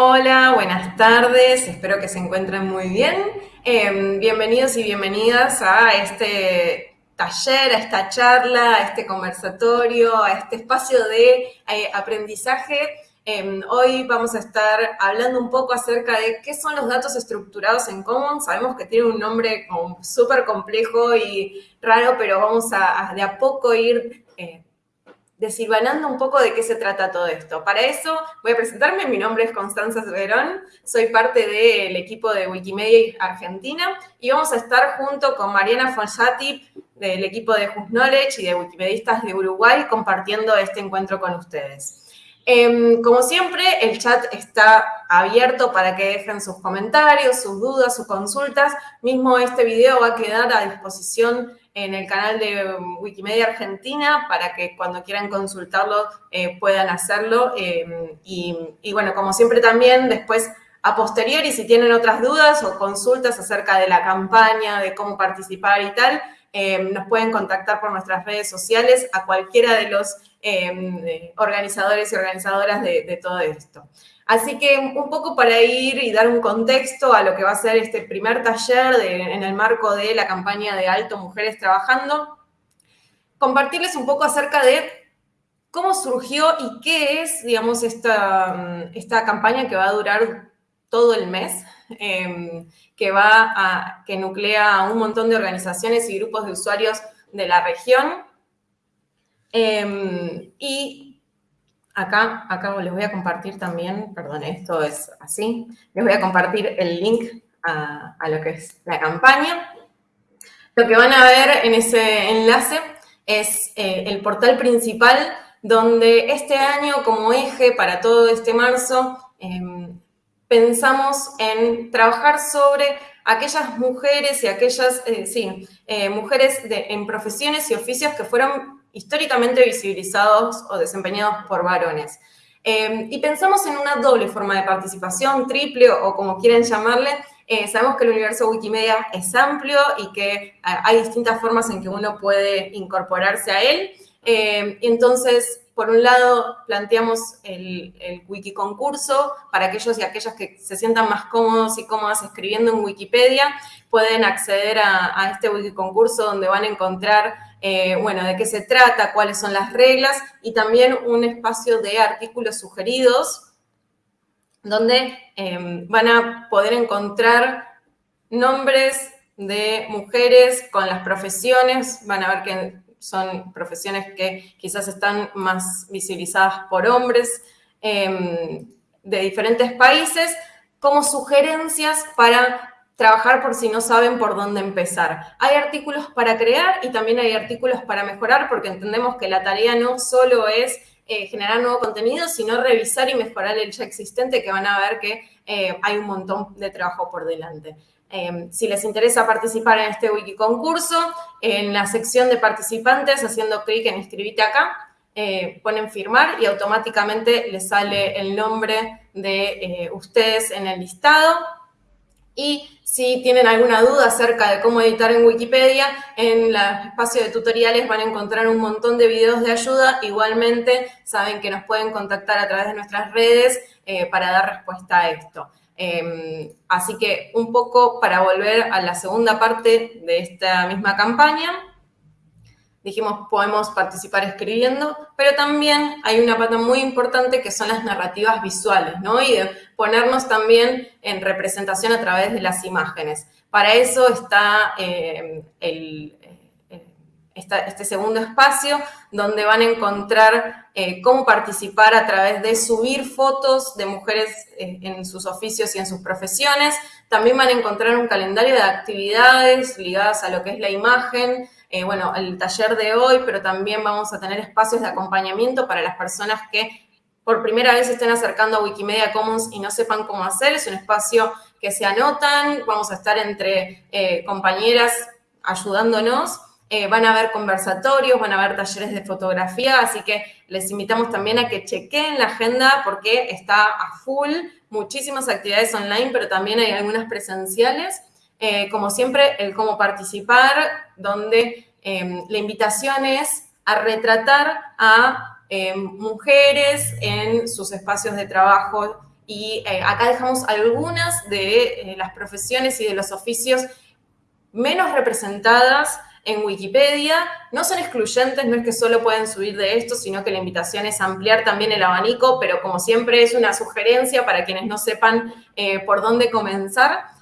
Hola, buenas tardes, espero que se encuentren muy bien. Em, bienvenidos y bienvenidas a este taller, a esta charla, a este conversatorio, a este espacio de eh, aprendizaje. Em, hoy vamos a estar hablando un poco acerca de qué son los datos estructurados en Commons. Sabemos que tiene un nombre súper complejo y raro, pero vamos a, de a poco ir eh, desilvanando un poco de qué se trata todo esto. Para eso voy a presentarme, mi nombre es Constanza Verón, soy parte del equipo de Wikimedia Argentina y vamos a estar junto con Mariana Fonsati del equipo de Just Knowledge y de Wikimedistas de Uruguay compartiendo este encuentro con ustedes. Em, como siempre, el chat está abierto para que dejen sus comentarios, sus dudas, sus consultas. Mismo este video va a quedar a disposición en el canal de Wikimedia Argentina para que cuando quieran consultarlo eh, puedan hacerlo. Em, y, bueno, como siempre también después a posteriori, si tienen otras dudas o consultas acerca de la campaña, de cómo participar y tal, em, nos pueden contactar por nuestras redes sociales a cualquiera de los em, organizadores y organizadoras de todo esto. Así que un poco para ir y dar un contexto a lo que va a ser este primer taller en el marco de la campaña de Alto Mujeres Trabajando, compartirles un poco acerca de cómo surgió y qué es, digamos, esta, esta campaña que va a durar todo el mes, em, que va que nuclea a un montón de organizaciones y grupos de usuarios de la región. Em, y Acá, acá les voy a compartir también, perdón, esto es así, les voy a compartir el link a, lo que es la campaña. Lo que van a ver en ese enlace es eh, el portal principal donde este año como eje para todo este marzo em, pensamos en trabajar sobre aquellas mujeres y aquellas, eh, sí, eh, mujeres en profesiones y oficios que fueron históricamente visibilizados o desempeñados por varones. Em, y pensamos en una doble forma de participación, triple o como quieran llamarle. Eh, sabemos que el universo Wikimedia es amplio y que eh, hay distintas formas en que uno puede incorporarse a él. Em, entonces, por un lado, planteamos el, el wiki concurso para aquellos y aquellas que se sientan más cómodos y cómodas escribiendo en Wikipedia, pueden acceder a, a este wiki concurso donde van a encontrar eh, bueno, de qué se trata, cuáles son las reglas y también un espacio de artículos sugeridos donde em, van a poder encontrar nombres de mujeres con las profesiones, van a ver que son profesiones que quizás están más visibilizadas por hombres em, de diferentes países, como sugerencias para trabajar por si no saben por dónde empezar. Hay artículos para crear y también hay artículos para mejorar porque entendemos que la tarea no solo es eh, generar nuevo contenido, sino revisar y mejorar el ya existente, que van a ver que eh, hay un montón de trabajo por delante. Eh, si les interesa participar en este wiki concurso, en la sección de participantes, haciendo clic en escribite acá, ponen firmar y automáticamente les sale el nombre de ustedes en el listado y si tienen alguna duda acerca de cómo editar en Wikipedia, en el espacio de tutoriales van a encontrar un montón de videos de ayuda. Igualmente, saben que nos pueden contactar a través de nuestras redes eh, para dar respuesta a esto. Em, así que un poco para volver a la segunda parte de esta misma campaña, dijimos podemos participar escribiendo, pero también hay una pata muy importante que son las narrativas visuales, ¿no? Y de ponernos también en representación a través de las imágenes. Para eso está, eh, el, eh, este segundo espacio, donde van a encontrar eh, cómo participar a través de subir fotos de mujeres en sus oficios y en sus profesiones. También van a encontrar un calendario de actividades ligadas a lo que es la imagen, eh, bueno, el taller de hoy, pero también vamos a tener espacios de acompañamiento para las personas que por primera vez se estén acercando a Wikimedia Commons y no sepan cómo hacer. Es un espacio que se anotan, vamos a estar entre eh, compañeras ayudándonos. Eh, van a haber conversatorios, van a haber talleres de fotografía, así que les invitamos también a que chequen la agenda porque está a full, muchísimas actividades online, pero también hay algunas presenciales. Eh, como siempre, el cómo participar, donde em, la invitación es a retratar a em, mujeres en sus espacios de trabajo y eh, acá dejamos algunas de las profesiones y de los oficios menos representadas en Wikipedia. No son excluyentes, no es que solo pueden subir de esto, sino que la invitación es ampliar también el abanico, pero como siempre es una sugerencia para quienes no sepan por dónde comenzar.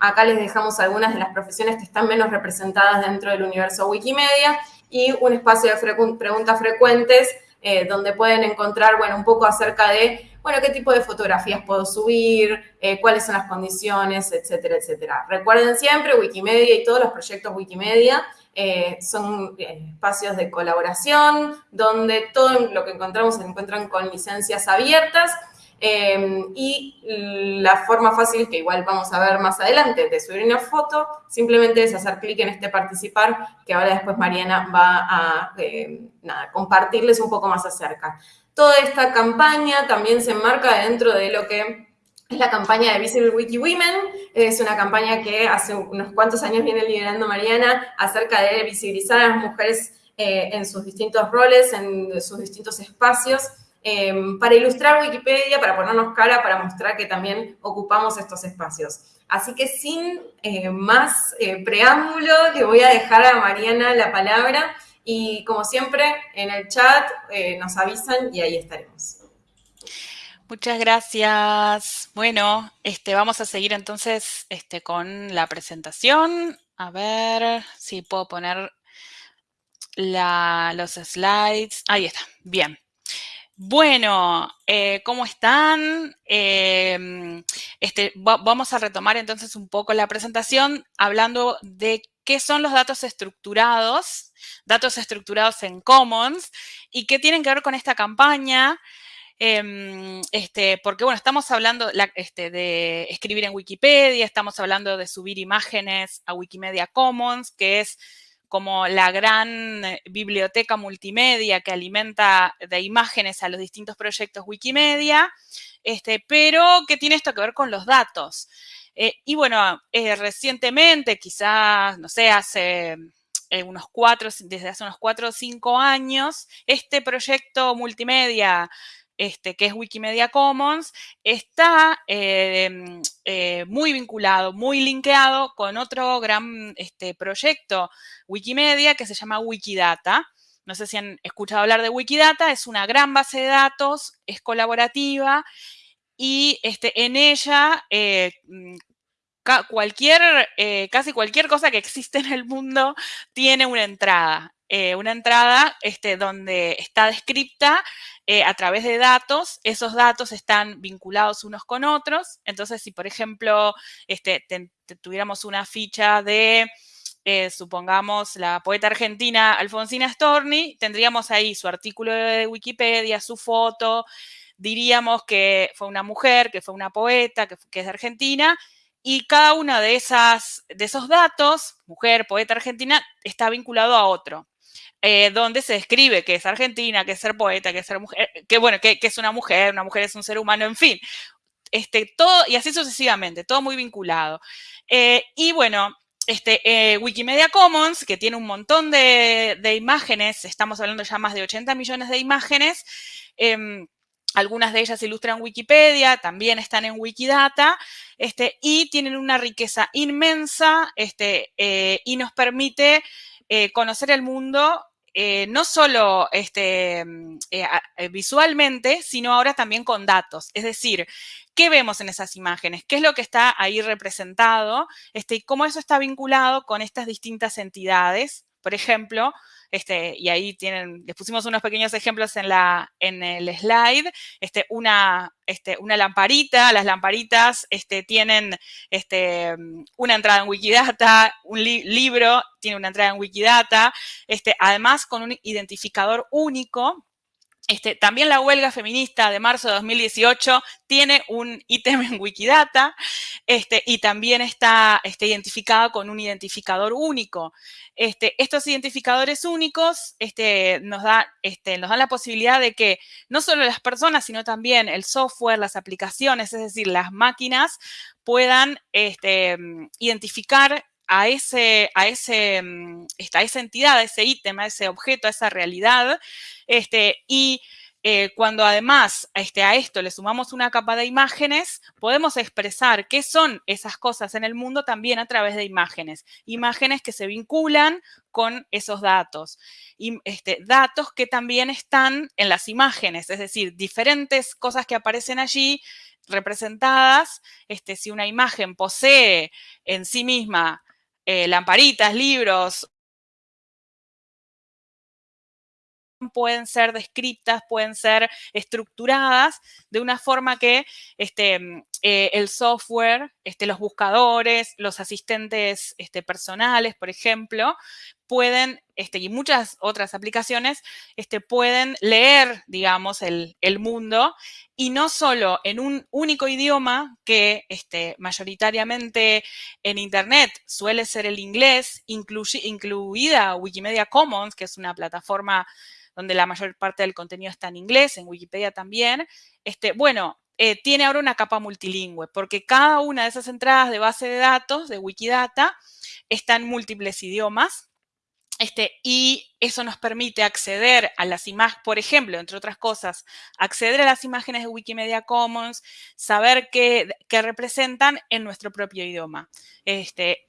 Acá les dejamos algunas de las profesiones que están menos representadas dentro del universo Wikimedia y un espacio de preguntas frecuentes eh, donde pueden encontrar, bueno, un poco acerca de, bueno, qué tipo de fotografías puedo subir, eh, cuáles son las condiciones, etcétera, etcétera. Recuerden siempre, Wikimedia y todos los proyectos Wikimedia eh, son espacios de colaboración, donde todo lo que encontramos se encuentran con licencias abiertas Em, y la forma fácil, que igual vamos a ver más adelante, de subir una foto, simplemente es hacer clic en este participar, que ahora después Mariana va a em, compartirles un poco más acerca. Toda esta campaña también se enmarca dentro de lo que es la campaña de Visible Wiki Women. Es una campaña que hace unos cuantos años viene liderando Mariana acerca de visibilizar a las mujeres eh, en sus distintos roles, en sus distintos espacios Em, para ilustrar Wikipedia, para ponernos cara, para mostrar que también ocupamos estos espacios. Así que sin eh, más eh, preámbulo, le voy a dejar a Mariana la palabra y como siempre en el chat eh, nos avisan y ahí estaremos. Muchas gracias. Bueno, este, vamos a seguir entonces este, con la presentación. A ver si puedo poner los slides. Ahí está. Bien. Bueno, eh, ¿cómo están? Em, este, vamos a retomar entonces un poco la presentación hablando de qué son los datos estructurados, datos estructurados en Commons y qué tienen que ver con esta campaña. Em, este, porque, bueno, estamos hablando este, de escribir en Wikipedia, estamos hablando de subir imágenes a Wikimedia Commons, que es como la gran eh, biblioteca multimedia que alimenta de imágenes a los distintos proyectos Wikimedia, este, pero que tiene esto que ver con los datos. Eh, y bueno, eh, recientemente, quizás, no sé, hace unos cuatro, desde hace unos cuatro o cinco años, este proyecto multimedia este, que es Wikimedia Commons, está em, eh, muy vinculado, muy linkeado con otro gran este, proyecto Wikimedia que se llama Wikidata. No sé si han escuchado hablar de Wikidata, es una gran base de datos, es colaborativa y este, en ella eh, mm, cualquier, eh, casi cualquier cosa que existe en el mundo tiene una entrada. Una entrada este, donde está descripta eh, a través de datos, esos datos están vinculados unos con otros. Entonces, si por ejemplo este, tuviéramos una ficha de, eh, supongamos, la poeta argentina Alfonsina Storni, tendríamos ahí su artículo de Wikipedia, su foto, diríamos que fue una mujer, que fue una poeta, que, es de Argentina, y cada uno de, de esos datos, mujer, poeta argentina, está vinculado a otro. Eh, donde se describe que es argentina, que es ser poeta, que es ser mujer, que bueno, que, es una mujer, una mujer es un ser humano, en fin. Este, todo, y así sucesivamente, todo muy vinculado. Eh, y bueno, este, eh, Wikimedia Commons, que tiene un montón de, imágenes, estamos hablando ya más de 80 millones de imágenes, em, algunas de ellas ilustran Wikipedia, también están en Wikidata, este, y tienen una riqueza inmensa este, y nos permite conocer el mundo eh, no solo este, mm, eh, eh, visualmente, sino ahora también con datos. Es decir, ¿qué vemos en esas imágenes? ¿Qué es lo que está ahí representado? Este, y cómo eso está vinculado con estas distintas entidades. Por ejemplo, este, y ahí tienen, les pusimos unos pequeños ejemplos en, la, en el slide, este, una, este, una lamparita, las lamparitas este, tienen este, una entrada en Wikidata, un libro tiene una entrada en Wikidata, este, además con un identificador único, este, también la huelga feminista de marzo de 2018 tiene un ítem en Wikidata este, y también está este, identificada con un identificador único. Este, estos identificadores únicos nos, da, nos dan la posibilidad de que no solo las personas, sino también el software, las aplicaciones, es decir, las máquinas, puedan este, identificar a, ese, a, ese, mm, a esa entidad, a ese ítem, a ese objeto, a esa realidad, este, y eh, cuando además este, a esto le sumamos una capa de imágenes, podemos expresar qué son esas cosas en el mundo también a través de imágenes. Imágenes que se vinculan con esos datos. Y, este, datos que también están en las imágenes, es decir, diferentes cosas que aparecen allí representadas. Este, si una imagen posee en sí misma eh, lamparitas, libros. Pueden ser descritas, pueden ser estructuradas de una forma que este, mm, eh, el software, este, los buscadores, los asistentes este, personales, por ejemplo, pueden, este, y muchas otras aplicaciones, este, pueden leer, digamos, el, mundo y no solo en un único idioma que este, mayoritariamente en Internet suele ser el inglés, incluida Wikimedia Commons, que es una plataforma donde la mayor parte del contenido está en inglés, en Wikipedia también, este, bueno, eh, tiene ahora una capa multilingüe, porque cada una de esas entradas de base de datos de Wikidata está en múltiples idiomas, este, y eso nos permite acceder a las imágenes, por ejemplo, entre otras cosas, acceder a las imágenes de Wikimedia Commons, saber qué, representan en nuestro propio idioma. Este,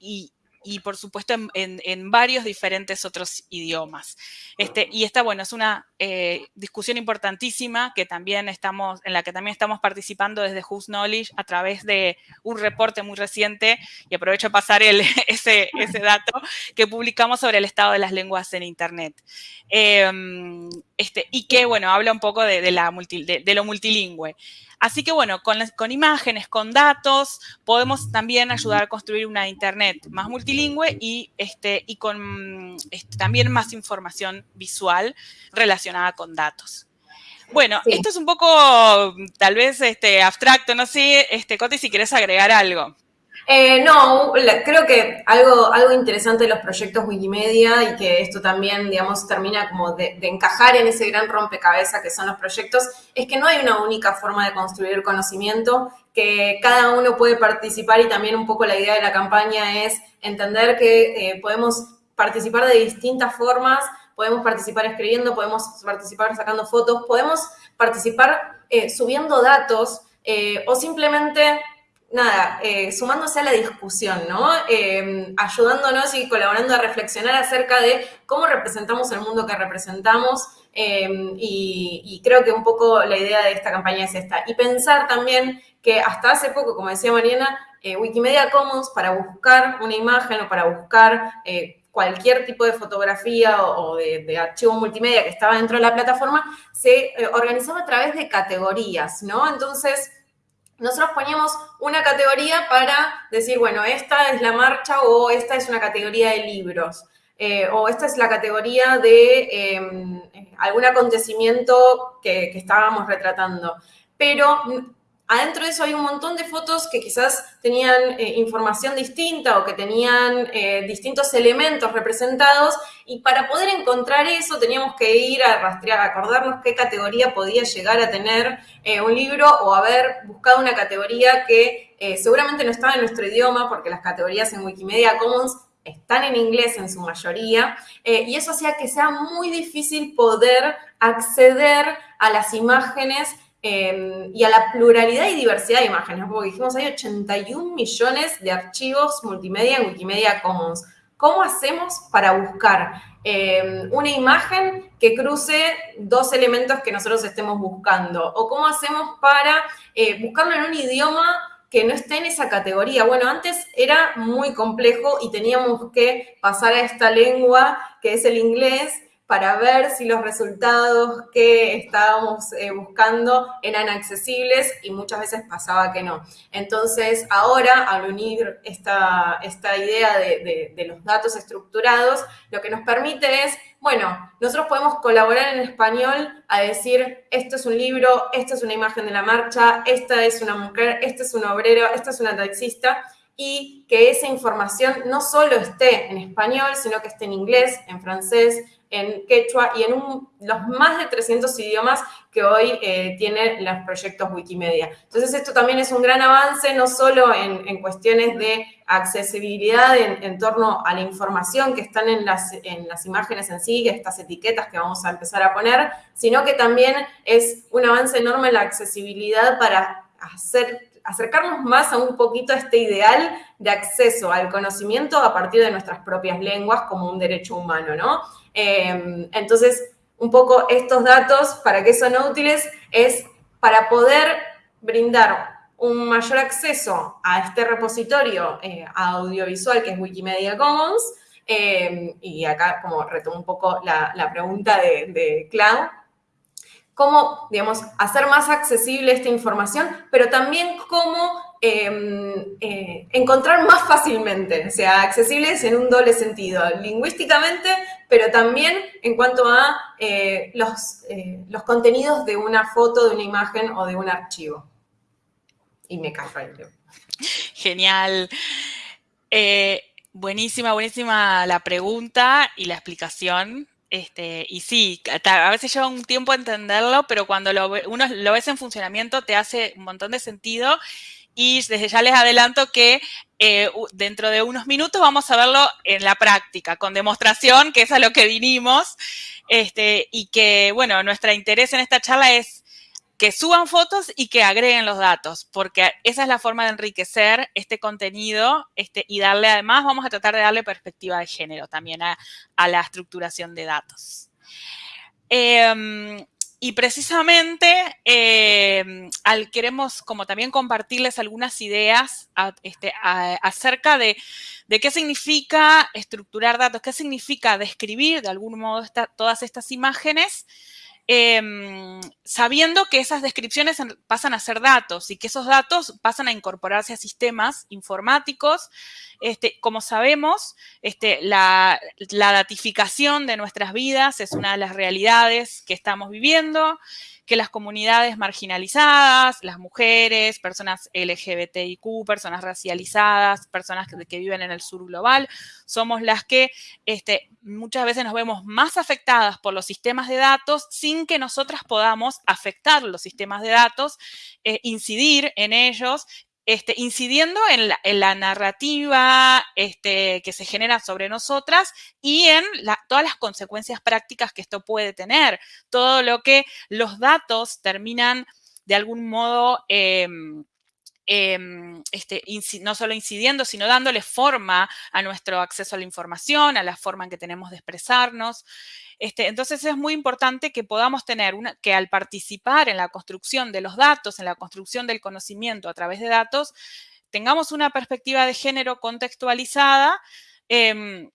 y por supuesto en, varios diferentes otros idiomas. Este, y esta, bueno, es una eh, discusión importantísima que también estamos, en la que también estamos participando desde Who's Knowledge a través de un reporte muy reciente, y aprovecho a pasar el, ese, ese dato, que publicamos sobre el estado de las lenguas en Internet. Em, este, y que, bueno, habla un poco de, la de lo multilingüe. Así que bueno, con, imágenes, con datos, podemos también ayudar a construir una Internet más multilingüe y, este, y con este, también más información visual relacionada con datos. Bueno, esto es un poco tal vez este, abstracto, no sé, este, Coti, si quieres agregar algo. Eh, no, creo que algo, algo interesante de los proyectos Wikimedia y que esto también, digamos, termina como de, encajar en ese gran rompecabezas que son los proyectos, es que no hay una única forma de construir conocimiento, que cada uno puede participar y también un poco la idea de la campaña es entender que eh, podemos participar de distintas formas, podemos participar escribiendo, podemos participar sacando fotos, podemos participar eh, subiendo datos o simplemente nada, eh, sumándose a la discusión, ¿no? Em, ayudándonos y colaborando a reflexionar acerca de cómo representamos el mundo que representamos em, y, creo que un poco la idea de esta campaña es esta. Y pensar también que hasta hace poco, como decía Mariana, eh, Wikimedia Commons para buscar una imagen o para buscar eh, cualquier tipo de fotografía o, de, de, archivo multimedia que estaba dentro de la plataforma, se organizaba a través de categorías, ¿no? Entonces, nosotros poníamos una categoría para decir, bueno, esta es la marcha o esta es una categoría de libros. Eh, o esta es la categoría de em, algún acontecimiento que, que, estábamos retratando. Pero adentro de eso hay un montón de fotos que quizás tenían eh, información distinta o que tenían eh, distintos elementos representados y para poder encontrar eso teníamos que ir a rastrear, acordarnos qué categoría podía llegar a tener eh, un libro o haber buscado una categoría que seguramente no estaba en nuestro idioma porque las categorías en Wikimedia Commons están en inglés en su mayoría, y eso hacía que sea muy difícil poder acceder a las imágenes Em, y a la pluralidad y diversidad de imágenes, porque dijimos hay 81 millones de archivos multimedia en Wikimedia Commons. ¿Cómo hacemos para buscar em, una imagen que cruce dos elementos que nosotros estemos buscando? ¿O cómo hacemos para eh, buscarlo en un idioma que no esté en esa categoría? Bueno, antes era muy complejo y teníamos que pasar a esta lengua que es el inglés para ver si los resultados que estábamos eh, buscando eran accesibles y muchas veces pasaba que no. Entonces, ahora, al unir esta, esta idea de, los datos estructurados, lo que nos permite es, bueno, nosotros podemos colaborar en español a decir, esto es un libro, esta es una imagen de la marcha, esta es una mujer, este es un obrero, esta es una taxista, y que esa información no solo esté en español, sino que esté en inglés, en francés, en quechua y en los más de 300 idiomas que hoy eh, tienen los proyectos Wikimedia. Entonces esto también es un gran avance, no solo en, cuestiones de accesibilidad en, torno a la información que están en las, en las imágenes en sí, estas etiquetas que vamos a empezar a poner, sino que también es un avance enorme en la accesibilidad para hacer acercarnos más a un poquito a este ideal de acceso al conocimiento a partir de nuestras propias lenguas como un derecho humano, ¿no? Em, entonces, un poco estos datos, ¿para qué son útiles? Es para poder brindar un mayor acceso a este repositorio eh, audiovisual que es Wikimedia Commons, em, y acá como retomo un poco la, pregunta de, de Clau, cómo, digamos, hacer más accesible esta información, pero también cómo em, eh, encontrar más fácilmente, o sea, accesibles en un doble sentido, lingüísticamente, pero también en cuanto a eh, los, eh, los contenidos de una foto, de una imagen o de un archivo. Y me callo ahí. Genial. buenísima, buenísima la pregunta y la explicación. Este, y sí, a veces lleva un tiempo entenderlo, pero cuando uno lo ves en funcionamiento te hace un montón de sentido. Y desde ya les adelanto que eh, dentro de unos minutos vamos a verlo en la práctica, con demostración, que es a lo que vinimos. Este, y que, bueno, nuestro interés en esta charla es que suban fotos y que agreguen los datos, porque esa es la forma de enriquecer este contenido este, y darle, además, vamos a tratar de darle perspectiva de género también a, la estructuración de datos. Em, y precisamente em, al, queremos como también compartirles algunas ideas este, acerca de, qué significa estructurar datos, qué significa describir de algún modo todas estas imágenes Em, sabiendo que esas descripciones pasan a ser datos y que esos datos pasan a incorporarse a sistemas informáticos. Este, como sabemos, este, la, la datificación de nuestras vidas es una de las realidades que estamos viviendo que las comunidades marginalizadas, las mujeres, personas LGBTIQ, personas racializadas, personas que, viven en el sur global, somos las que este, muchas veces nos vemos más afectadas por los sistemas de datos sin que nosotras podamos afectar los sistemas de datos, eh, incidir en ellos este, incidiendo en la, narrativa este, que se genera sobre nosotras y en todas las consecuencias prácticas que esto puede tener. Todo lo que los datos terminan de algún modo em, em, este, no solo incidiendo, sino dándole forma a nuestro acceso a la información, a la forma en que tenemos de expresarnos. Este, entonces es muy importante que podamos tener una, que al participar en la construcción de los datos, en la construcción del conocimiento a través de datos, tengamos una perspectiva de género contextualizada em,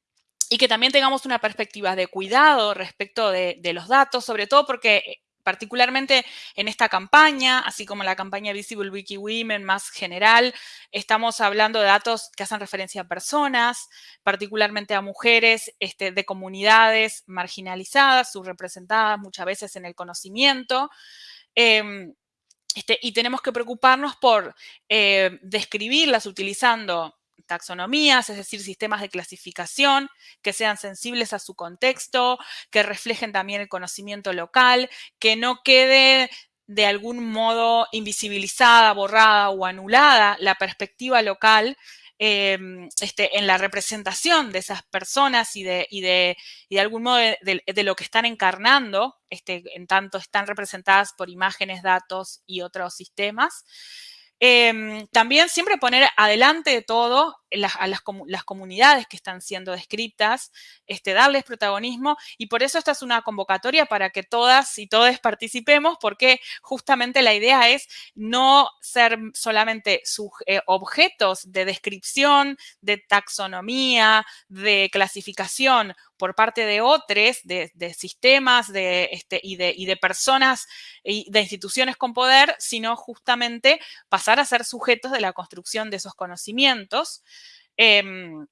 y que también tengamos una perspectiva de cuidado respecto de, los datos, sobre todo porque particularmente en esta campaña, así como la campaña Visible Wiki Women más general, estamos hablando de datos que hacen referencia a personas, particularmente a mujeres este, de comunidades marginalizadas, subrepresentadas muchas veces en el conocimiento. Em, este, y tenemos que preocuparnos por eh, describirlas utilizando taxonomías, es decir, sistemas de clasificación que sean sensibles a su contexto, que reflejen también el conocimiento local, que no quede de algún modo invisibilizada, borrada o anulada la perspectiva local em, este, en la representación de esas personas y de, de, algún modo de, lo que están encarnando, este, en tanto están representadas por imágenes, datos y otros sistemas. Em, también siempre poner adelante de todo a las, comunidades que están siendo descritas, este, darles protagonismo y por eso esta es una convocatoria para que todas y todos participemos porque justamente la idea es no ser solamente eh, objetos de descripción, de taxonomía, de clasificación por parte de otros, de, sistemas este, y, de, y de personas y de instituciones con poder, sino justamente pasar a ser sujetos de la construcción de esos conocimientos. Em,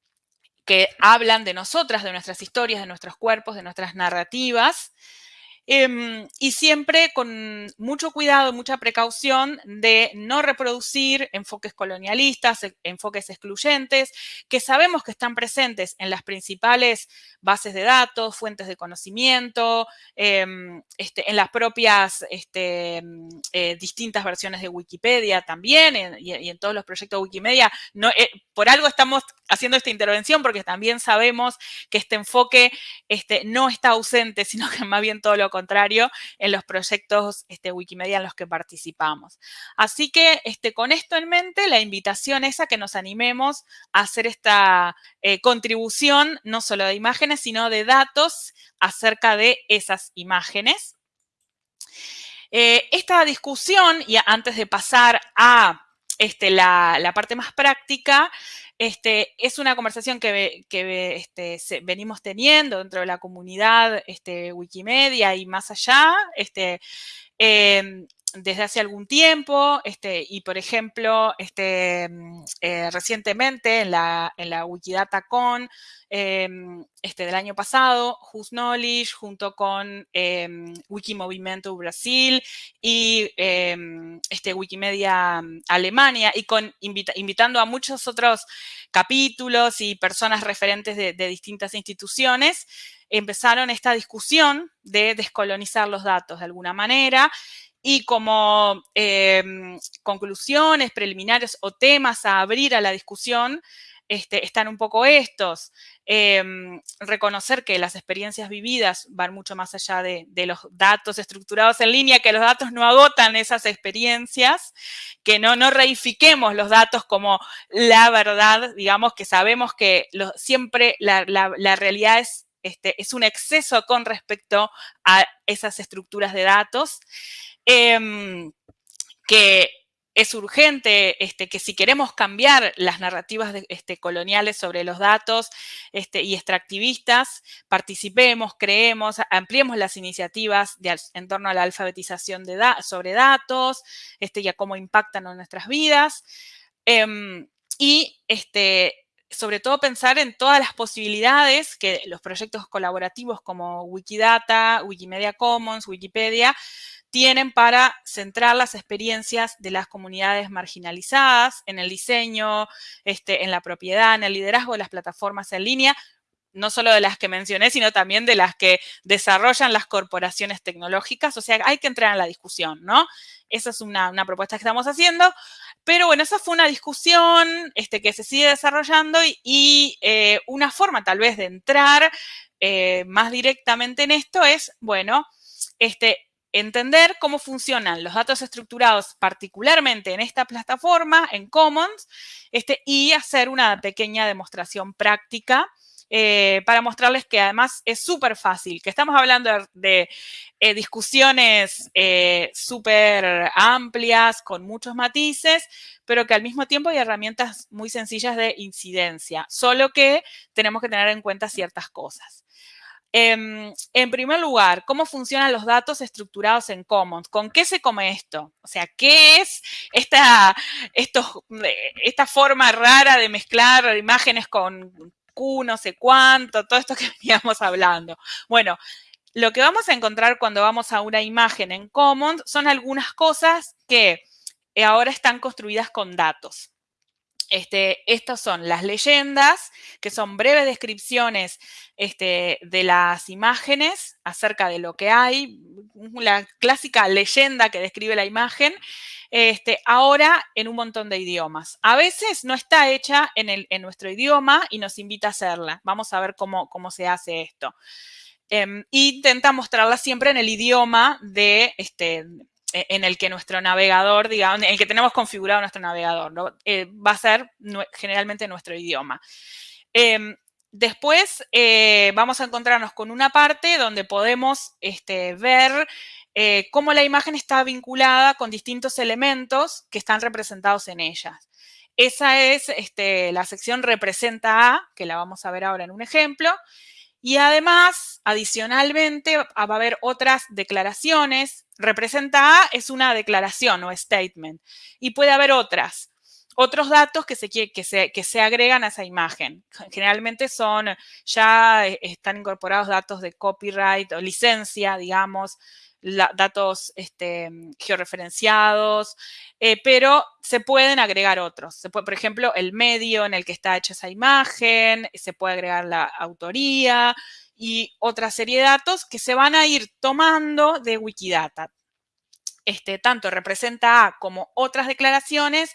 que hablan de nosotras, de nuestras historias, de nuestros cuerpos, de nuestras narrativas. Em, y siempre con mucho cuidado, mucha precaución de no reproducir enfoques colonialistas, e, enfoques excluyentes, que sabemos que están presentes en las principales bases de datos, fuentes de conocimiento, em, este, en las propias este, em, eh, distintas versiones de Wikipedia también, y, en todos los proyectos de Wikimedia. Eh, por algo estamos haciendo esta intervención, porque también sabemos que este enfoque este, no está ausente, sino que más bien todo lo contrario en los proyectos este, Wikimedia en los que participamos. Así que este, con esto en mente, la invitación es a que nos animemos a hacer esta eh, contribución, no solo de imágenes, sino de datos acerca de esas imágenes. Eh, esta discusión, y antes de pasar a este, la, parte más práctica, este, es una conversación que, este, venimos teniendo dentro de la comunidad este, Wikimedia y más allá. Este, em, desde hace algún tiempo este, y, por ejemplo, este, mm, eh, recientemente en la, en la WikiDataCon em, este, del año pasado, Who's Knowledge, junto con eh, Wikimovimento Brasil y em, este, Wikimedia mm, Alemania, y con, invitando a muchos otros capítulos y personas referentes de distintas instituciones, empezaron esta discusión de descolonizar los datos de alguna manera y como em, conclusiones preliminares o temas a abrir a la discusión, este, están un poco estos. Em, reconocer que las experiencias vividas van mucho más allá de, los datos estructurados en línea, que los datos no agotan esas experiencias, que no, no reifiquemos los datos como la verdad, digamos que sabemos que siempre la, realidad es, este, es un exceso con respecto a esas estructuras de datos. Em, que es urgente este, que si queremos cambiar las narrativas este, coloniales sobre los datos y extractivistas, participemos, creemos, ampliemos las iniciativas en torno a la alfabetización sobre datos y a cómo impactan en nuestras vidas. Em, y sobre todo pensar en todas las posibilidades que los proyectos colaborativos como Wikidata, Wikimedia Commons, Wikipedia, tienen para centrar las experiencias de las comunidades marginalizadas en el diseño, este, en la propiedad, en el liderazgo de las plataformas en línea, no solo de las que mencioné, sino también de las que desarrollan las corporaciones tecnológicas. O sea, hay que entrar en la discusión, ¿no? Esa es una, propuesta que estamos haciendo. Pero bueno, esa fue una discusión este, que se sigue desarrollando y, eh, una forma tal vez de entrar eh, más directamente en esto es, bueno, este, entender cómo funcionan los datos estructurados, particularmente en esta plataforma, en Commons, este, y hacer una pequeña demostración práctica eh, para mostrarles que además es súper fácil, que estamos hablando de, eh, discusiones eh, súper amplias, con muchos matices, pero que al mismo tiempo hay herramientas muy sencillas de incidencia, solo que tenemos que tener en cuenta ciertas cosas. Em, en primer lugar, ¿cómo funcionan los datos estructurados en Commons? ¿Con qué se come esto? O sea, ¿qué es esta, esta forma rara de mezclar imágenes con Q, no sé cuánto, todo esto que veníamos hablando? Bueno, lo que vamos a encontrar cuando vamos a una imagen en Commons son algunas cosas que ahora están construidas con datos. Este, estas son las leyendas, que son breves descripciones este, de las imágenes acerca de lo que hay, la clásica leyenda que describe la imagen, este, ahora en un montón de idiomas. A veces no está hecha en, nuestro idioma y nos invita a hacerla. Vamos a ver cómo, se hace esto. Eh, intenta mostrarla siempre en el idioma de, este, e, en el que nuestro navegador, digamos, en el que tenemos configurado nuestro navegador. Eh, va a ser generalmente nuestro idioma. Em, después eh, vamos a encontrarnos con una parte donde podemos este, ver eh, cómo la imagen está vinculada con distintos elementos que están representados en ellas. Esa es este, la sección representa a, que la vamos a ver ahora en un ejemplo. Y además, adicionalmente, va a haber otras declaraciones. Representa A es una declaración o statement. Y puede haber otras. otros datos que se, que, se, que se agregan a esa imagen. Generalmente son, ya están incorporados datos de copyright o licencia, digamos, datos este, georreferenciados, eh, pero se pueden agregar otros. Se puede, por ejemplo, el medio en el que está hecha esa imagen, se puede agregar la autoría y otra serie de datos que se van a ir tomando de Wikidata. Este, tanto representa A como otras declaraciones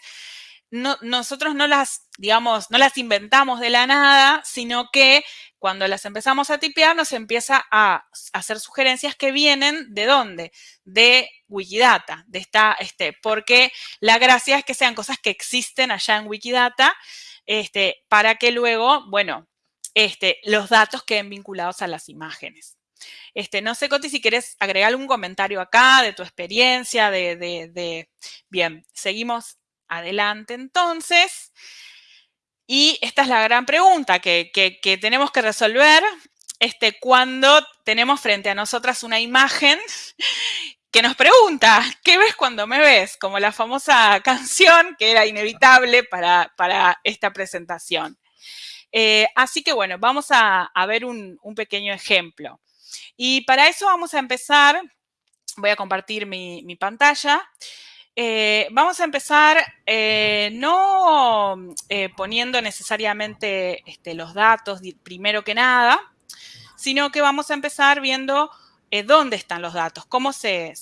nosotros no las, digamos, no las inventamos de la nada, sino que cuando las empezamos a tipear nos empieza a hacer sugerencias que vienen de dónde? De Wikidata, de esta, este, porque la gracia es que sean cosas que existen allá en Wikidata, este, para que luego, bueno, este, los datos queden vinculados a las imágenes. Este, no sé, Coti, si quieres agregar algún comentario acá de tu experiencia, de, de Bien, seguimos adelante entonces. Y esta es la gran pregunta que, tenemos que resolver este, cuando tenemos frente a nosotras una imagen que nos pregunta, ¿qué ves cuando me ves? Como la famosa canción que era inevitable para, esta presentación. Eh, así que bueno, vamos a, ver un, pequeño ejemplo. Y para eso vamos a empezar, voy a compartir mi, mi pantalla. Eh, vamos a empezar eh, no eh, poniendo necesariamente este, los datos primero que nada, sino que vamos a empezar viendo dónde están los datos, cómo se,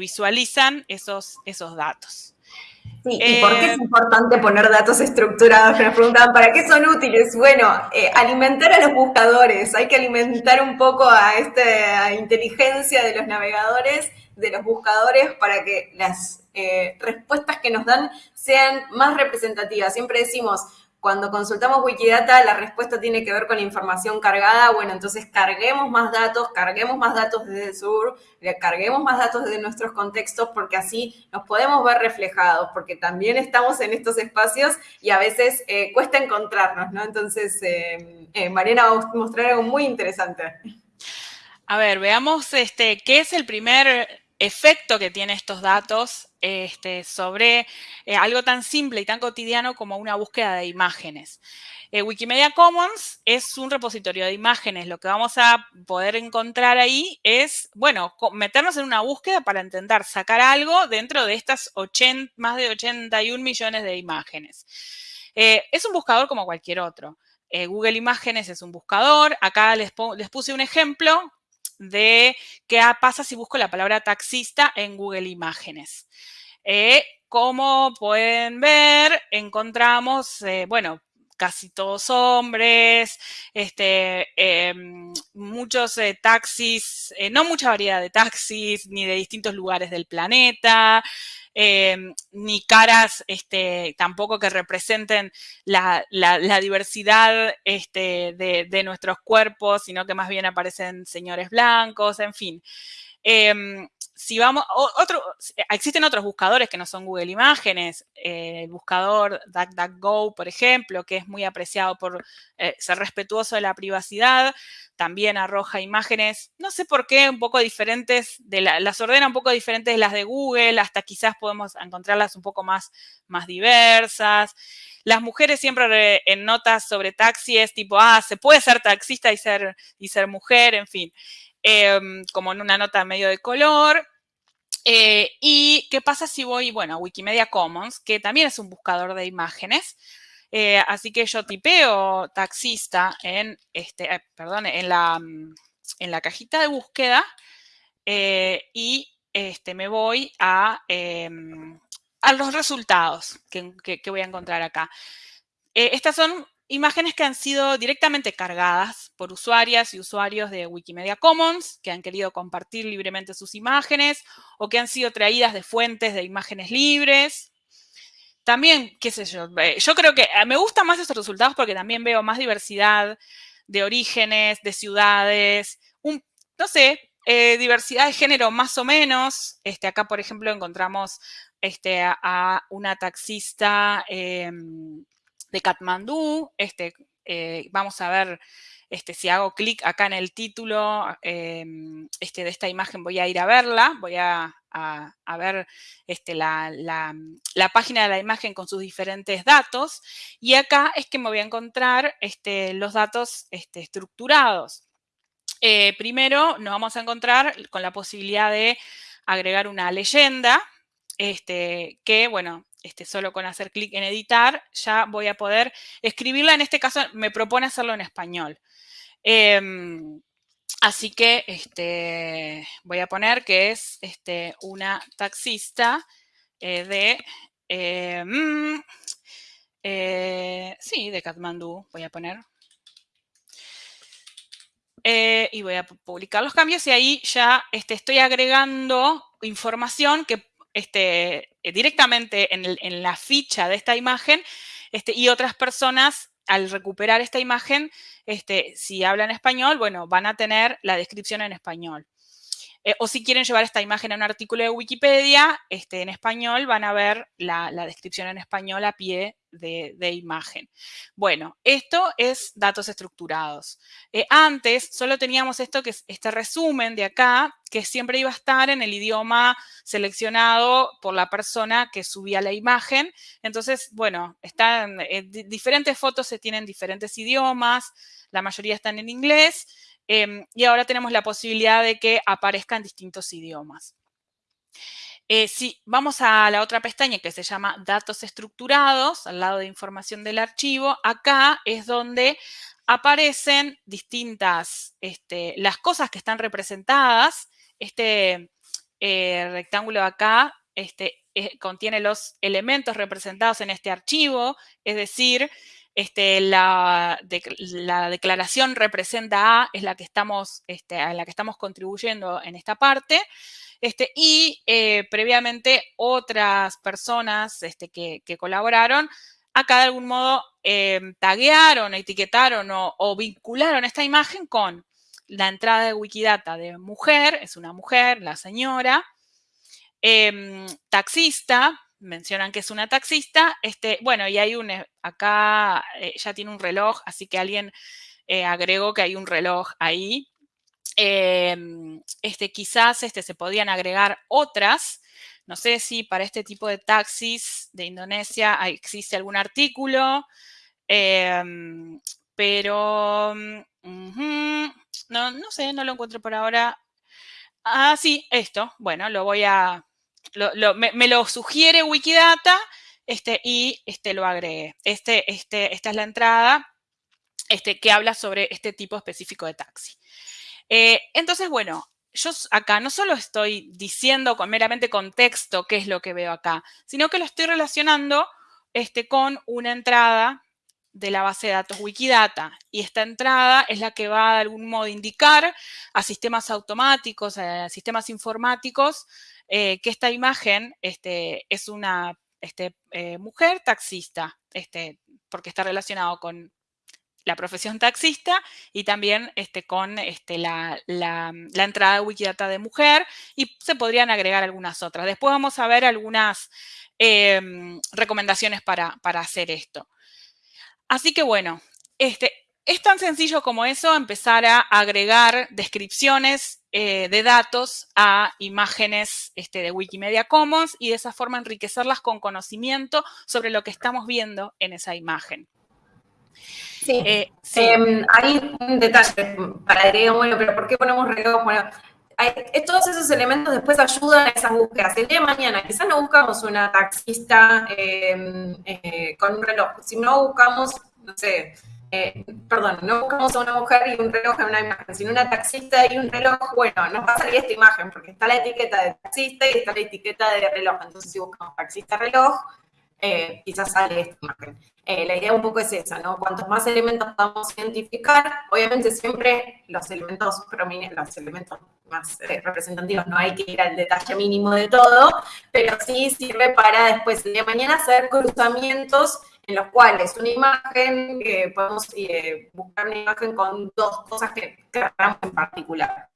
visualizan esos, esos datos. Sí, ¿y por qué es importante poner datos estructurados? Me preguntaban, ¿para qué son útiles? Bueno, alimentar a los buscadores, hay que alimentar un poco a esta inteligencia de los navegadores, de los buscadores, para que las eh, respuestas que nos dan sean más representativas. Siempre decimos, cuando consultamos Wikidata, la respuesta tiene que ver con la información cargada. Bueno, entonces carguemos más datos, carguemos más datos desde el sur, carguemos más datos desde nuestros contextos, porque así nos podemos ver reflejados, porque también estamos en estos espacios y a veces eh, cuesta encontrarnos, ¿no? Entonces, eh, Mariana va a mostrar algo muy interesante. A ver, veamos este, qué es el primer efecto que tienen estos datos este, sobre eh, algo tan simple y tan cotidiano como una búsqueda de imágenes. Eh, Wikimedia Commons es un repositorio de imágenes. Lo que vamos a poder encontrar ahí es, bueno, meternos en una búsqueda para intentar sacar algo dentro de estas más de 81 millones de imágenes. Eh, es un buscador como cualquier otro. Google Imágenes es un buscador. Acá les puse un ejemplo de qué pasa si busco la palabra taxista en Google Imágenes. Eh, como pueden ver, encontramos, eh, bueno, casi todos hombres, este, em, muchos eh, taxis, no mucha variedad de taxis, ni de distintos lugares del planeta, Em, ni caras este, tampoco que representen la, diversidad este, de, nuestros cuerpos, sino que más bien aparecen señores blancos, en fin. Si vamos, otro, existen otros buscadores que no son Google Imágenes, eh, el buscador DuckDuckGo, por ejemplo, que es muy apreciado por eh, ser respetuoso de la privacidad, también arroja imágenes, no sé por qué, un poco diferentes, de las ordena un poco diferentes de las de Google, hasta quizás podemos encontrarlas un poco más, más diversas. Las mujeres siempre en notas sobre taxis, tipo, ah, se puede ser taxista y ser, y ser mujer, en fin. Em, como en una nota medio de color. Eh, ¿Y qué pasa si voy, bueno, a Wikimedia Commons, que también es un buscador de imágenes? Eh, así que yo tipeo taxista en, este, eh, perdón, en la, mm, en la cajita de búsqueda y este, me voy a, em, a los resultados que, que, voy a encontrar acá. estas son imágenes que han sido directamente cargadas por usuarias y usuarios de Wikimedia Commons, que han querido compartir libremente sus imágenes o que han sido traídas de fuentes de imágenes libres. También, qué sé yo, eh, yo creo que eh, me gustan más estos resultados porque también veo más diversidad de orígenes, de ciudades, no sé, eh, diversidad de género más o menos. Este, acá, por ejemplo, encontramos este, a, una taxista em, de Katmandú, este, eh, vamos a ver este, si hago clic acá en el título em, este, de esta imagen, voy a ir a verla, voy a, ver este, la, página de la imagen con sus diferentes datos. Y acá es que me voy a encontrar este, los datos este, estructurados. Eh, primero nos vamos a encontrar con la posibilidad de agregar una leyenda, este, que, bueno, este, solo con hacer clic en editar, ya voy a poder escribirla. En este caso me propone hacerlo en español. Em, así que este, voy a poner que es este, una taxista eh, de... Em, eh, sí, de Kathmandú, voy a poner. Eh, y voy a publicar los cambios y ahí ya estoy agregando información que este, directamente en, la ficha de esta imagen este, y otras personas al recuperar esta imagen, este, si hablan español, bueno, van a tener la descripción en español. Eh, o si quieren llevar esta imagen a un artículo de Wikipedia, este, en español van a ver la, descripción en español a pie de, imagen. Bueno, esto es datos estructurados. Eh, antes solo teníamos esto que es este resumen de acá, que siempre iba a estar en el idioma seleccionado por la persona que subía la imagen. Entonces, bueno, están eh, diferentes fotos se tienen diferentes idiomas, la mayoría están en inglés, Em, y ahora tenemos la posibilidad de que aparezcan distintos idiomas. Eh, si vamos a la otra pestaña que se llama Datos estructurados, al lado de información del archivo, acá es donde aparecen distintas, este, las cosas que están representadas. Este eh, rectángulo acá este, eh, contiene los elementos representados en este archivo, es decir, este, la, declaración representa A, es la que estamos, este, a la que estamos contribuyendo en esta parte. Este, y eh, previamente otras personas este, que, colaboraron, acá de algún modo eh, taguearon, etiquetaron o, vincularon esta imagen con la entrada de Wikidata de mujer, es una mujer, la señora, em, taxista, mencionan que es una taxista, este, bueno, y hay un, eh, acá eh, ya tiene un reloj, así que alguien eh, agregó que hay un reloj ahí. Em, este, quizás este, se podían agregar otras, no sé si para este tipo de taxis de Indonesia existe algún artículo, em, pero mm, no, no sé, no lo encuentro por ahora. Ah, sí, esto. Bueno, lo voy a, me, lo sugiere Wikidata este, y este, lo agregué. Este, este, esta es la entrada este, que habla sobre este tipo específico de taxi. Eh, entonces, bueno, yo acá no solo estoy diciendo con meramente con texto qué es lo que veo acá, sino que lo estoy relacionando este, con una entrada de la base de datos Wikidata. Y esta entrada es la que va de algún modo a indicar a sistemas automáticos, a sistemas informáticos, eh, que esta imagen este, es una este, eh, mujer taxista, este, porque está relacionado con la profesión taxista y también con la, entrada de Wikidata de mujer y se podrían agregar algunas otras. Después vamos a ver algunas em, recomendaciones para, para, hacer esto. Así que bueno, es tan sencillo como eso, empezar a agregar descripciones eh, de datos a imágenes este, de Wikimedia Commons y de esa forma enriquecerlas con conocimiento sobre lo que estamos viendo en esa imagen. Sí, eh, em, hay un detalle para agregar, bueno, pero ¿por qué ponemos reloj? Bueno, todos esos elementos después ayudan a esas búsquedas. El día de mañana quizás no buscamos una taxista em, eh, con un reloj, si no buscamos, no sé, eh, perdón, no buscamos a una mujer y un reloj en una imagen, sino una taxista y un reloj, bueno, nos va a salir esta imagen, porque está la etiqueta de taxista y está la etiqueta de reloj. Entonces, si buscamos taxista reloj, eh, quizás sale esta imagen. Eh, la idea un poco es esa, ¿no? Cuantos más elementos podamos identificar, obviamente siempre los elementos prominentes, los elementos más representativos, no hay que ir al detalle mínimo de todo, pero sí sirve para después de mañana hacer cruzamientos en los cuales una imagen, eh, podemos eh, buscar una imagen con dos cosas que, que en particular.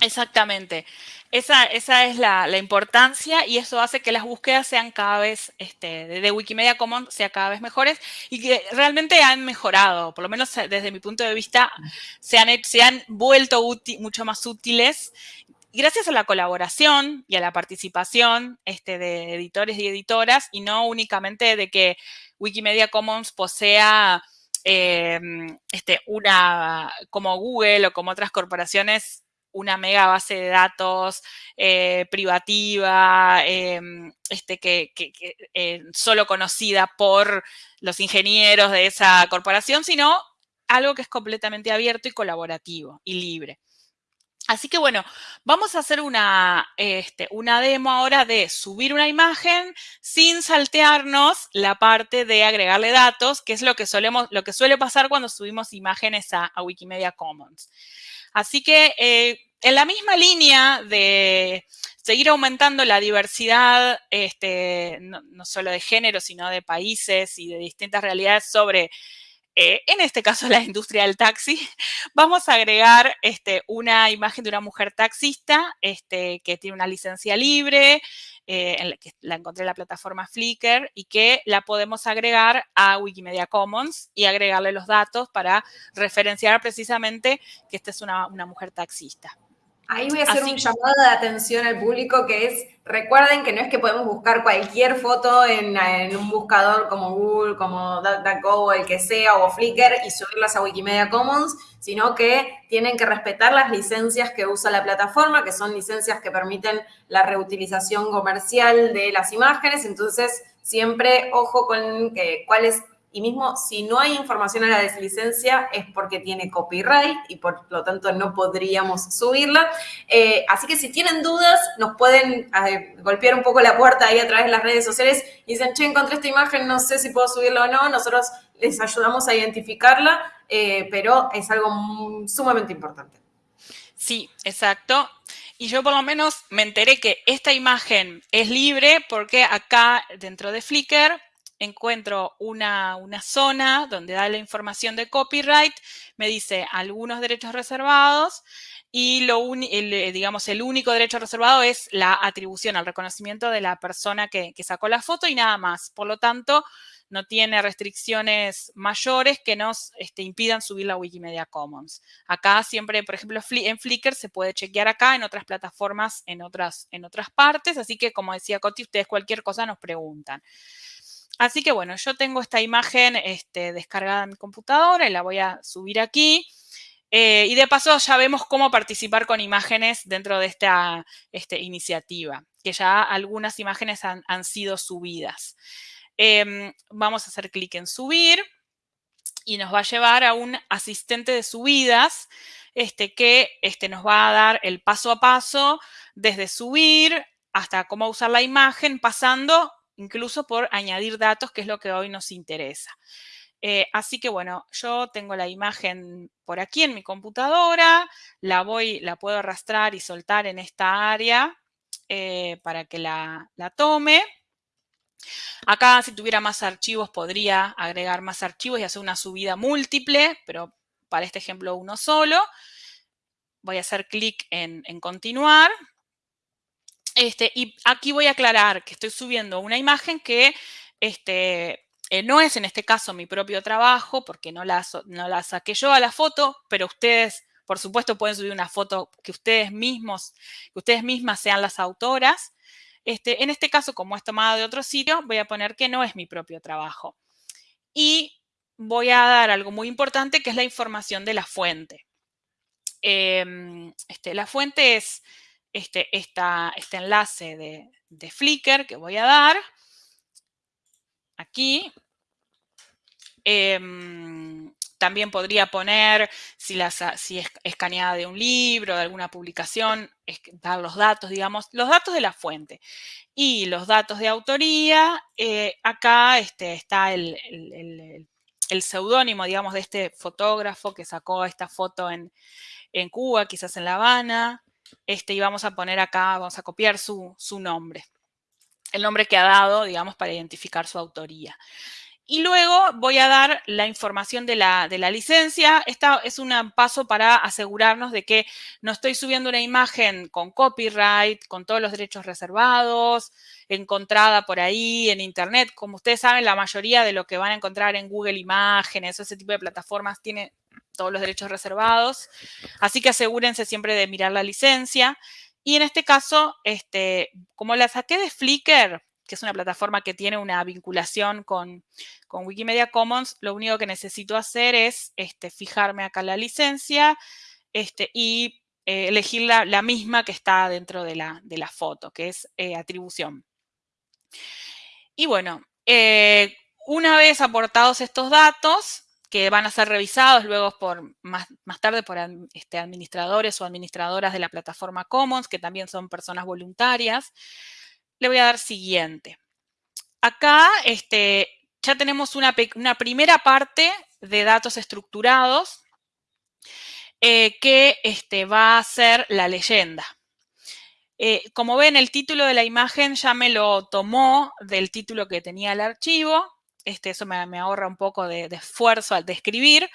Exactamente. Esa, esa es la, importancia y eso hace que las búsquedas sean cada vez, este, de Wikimedia Commons, sea cada vez mejores y que realmente han mejorado, por lo menos desde mi punto de vista, se han, se han vuelto mucho más útiles gracias a la colaboración y a la participación este, de editores y editoras y no únicamente de que Wikimedia Commons posea eh, este, una, como Google o como otras corporaciones, una mega base de datos eh, privativa, em, este, que, eh, solo conocida por los ingenieros de esa corporación, sino algo que es completamente abierto y colaborativo y libre. Así que bueno, vamos a hacer una, este, una demo ahora de subir una imagen sin saltearnos la parte de agregarle datos, que es lo que, lo que suele pasar cuando subimos imágenes a, Wikimedia Commons. Así que eh, en la misma línea de seguir aumentando la diversidad, este, no, no solo de género, sino de países y de distintas realidades sobre eh, en este caso la industria del taxi, vamos a agregar este, una imagen de una mujer taxista este, que tiene una licencia libre, eh, que la encontré en la plataforma Flickr y que la podemos agregar a Wikimedia Commons y agregarle los datos para referenciar precisamente que esta es una mujer taxista. Ahí voy a hacer un llamado de atención al público que es, recuerden que no es que podemos buscar cualquier foto en, un buscador como Google, como DuckDuckGo o el que sea, o Flickr y subirlas a Wikimedia Commons, sino que tienen que respetar las licencias que usa la plataforma, que son licencias que permiten la reutilización comercial de las imágenes. Entonces, siempre ojo con que, cuál es y mismo si no hay información a la deslicencia es porque tiene copyright y por lo tanto no podríamos subirla. Eh, así que si tienen dudas, nos pueden eh, golpear un poco la puerta ahí a través de las redes sociales y dicen, che, encontré esta imagen, no sé si puedo subirla o no. Nosotros les ayudamos a identificarla, eh, pero es algo sumamente importante. Sí, exacto. Y yo por lo menos me enteré que esta imagen es libre porque acá dentro de Flickr encuentro una, zona donde da la información de copyright, me dice algunos derechos reservados y lo el, eh, digamos, el único derecho reservado es la atribución al reconocimiento de la persona que, sacó la foto y nada más. Por lo tanto, no tiene restricciones mayores que nos este, impidan subir la Wikimedia Commons. Acá siempre, por ejemplo, en Flickr se puede chequear acá, en otras plataformas, en otras, en otras partes, así que como decía Coti, ustedes cualquier cosa nos preguntan. Así que bueno, yo tengo esta imagen este, descargada en mi computadora y la voy a subir aquí. Eh, y de paso ya vemos cómo participar con imágenes dentro de esta este, iniciativa, que ya algunas imágenes han, sido subidas. Em, vamos a hacer clic en subir y nos va a llevar a un asistente de subidas este, que este, nos va a dar el paso a paso desde subir hasta cómo usar la imagen, pasando incluso por añadir datos, que es lo que hoy nos interesa. Eh, así que bueno, yo tengo la imagen por aquí en mi computadora, la voy, la puedo arrastrar y soltar en esta área eh, para que la, tome. Acá, si tuviera más archivos, podría agregar más archivos y hacer una subida múltiple, pero para este ejemplo uno solo. Voy a hacer clic en continuar este, y aquí voy a aclarar que estoy subiendo una imagen que este, eh, no es en este caso mi propio trabajo, porque no la, saqué yo a la foto, pero ustedes, por supuesto, pueden subir una foto que ustedes mismos, ustedes mismas sean las autoras. Este, en este caso, como es tomada de otro sitio, voy a poner que no es mi propio trabajo. Y voy a dar algo muy importante, que es la información de la fuente. Em, la fuente es este, este enlace de, Flickr que voy a dar aquí. Em, también podría poner, si, si es escaneada de un libro, de alguna publicación, dar los datos, digamos, los datos de la fuente. Y los datos de autoría, eh, acá este, está el, el, seudónimo, digamos, de este fotógrafo que sacó esta foto en, en Cuba, quizás en La Habana, este, y vamos a poner acá, vamos a copiar su, nombre, el nombre que ha dado, digamos, para identificar su autoría. y luego voy a dar la información de la, de la licencia. Esta es un paso para asegurarnos de que no estoy subiendo una imagen con copyright, con todos los derechos reservados, encontrada por ahí en Internet. Como ustedes saben, la mayoría de lo que van a encontrar en Google Imágenes o ese tipo de plataformas tiene todos los derechos reservados. Así que asegúrense siempre de mirar la licencia. Y en este caso, este, como la saqué de Flickr, que es una plataforma que tiene una vinculación con, Wikimedia Commons, lo único que necesito hacer es este, fijarme acá la licencia este, y eh, elegir la, misma que está dentro de la, de la foto, que es eh, atribución. Y bueno, eh, una vez aportados estos datos, que van a ser revisados luego por más, más tarde por este, administradores o administradoras de la plataforma Commons, que también son personas voluntarias, le voy a dar siguiente. Acá este, ya tenemos una, primera parte de datos estructurados eh, que este, va a ser la leyenda. Eh, como ven, el título de la imagen ya me lo tomó del título que tenía el archivo. Este, eso me, ahorra un poco de, esfuerzo al describir.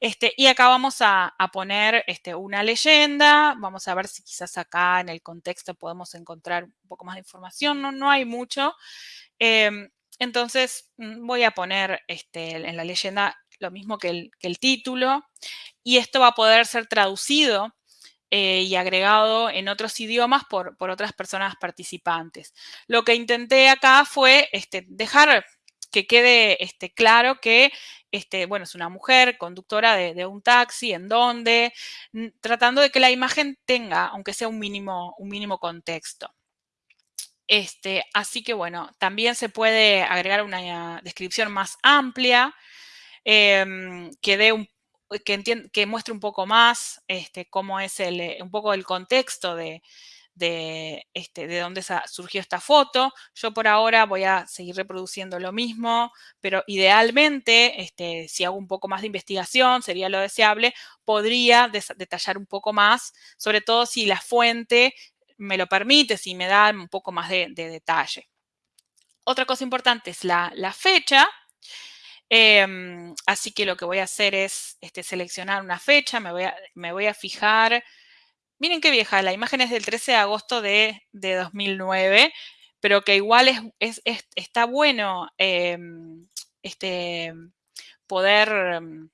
Este, y acá vamos a, poner este, una leyenda, vamos a ver si quizás acá en el contexto podemos encontrar un poco más de información, no, no hay mucho. Em, entonces mm, voy a poner este, en la leyenda lo mismo que el, título y esto va a poder ser traducido eh, y agregado en otros idiomas por, otras personas participantes. Lo que intenté acá fue este, dejar que quede este, claro que este, bueno, es una mujer conductora de, un taxi, en dónde, tratando de que la imagen tenga, aunque sea un mínimo, un mínimo contexto. Este, así que bueno, también se puede agregar una descripción más amplia em, que, dé un, que, que, muestre un poco más este, cómo es el, un poco el contexto de, de, este, de dónde surgió esta foto. Yo por ahora voy a seguir reproduciendo lo mismo, pero idealmente, este, si hago un poco más de investigación, sería lo deseable, podría detallar un poco más, sobre todo si la fuente me lo permite, si me da un poco más de, detalle. Otra cosa importante es la, fecha. Em, así que lo que voy a hacer es este, seleccionar una fecha, me voy a, me voy a fijar Miren qué vieja, la imagen es del 13 de agosto de, 2009, pero que igual es, está bueno em, este, poder em,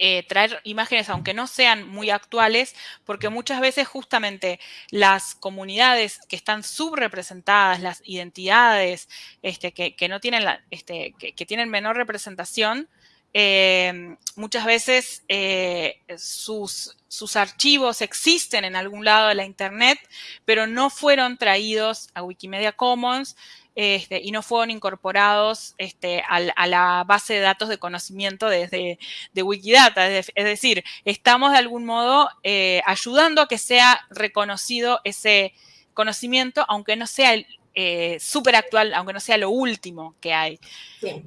eh, traer imágenes, aunque no sean muy actuales, porque muchas veces justamente las comunidades que están subrepresentadas, las identidades este, que, no tienen este, que, tienen menor representación, eh, muchas veces eh, sus, sus, archivos existen en algún lado de la Internet, pero no fueron traídos a Wikimedia Commons este, y no fueron incorporados este, a, la base de datos de conocimiento desde de Wikidata. Es, decir, estamos de algún modo eh, ayudando a que sea reconocido ese conocimiento, aunque no sea súper actual, aunque no sea lo último que hay. Sí.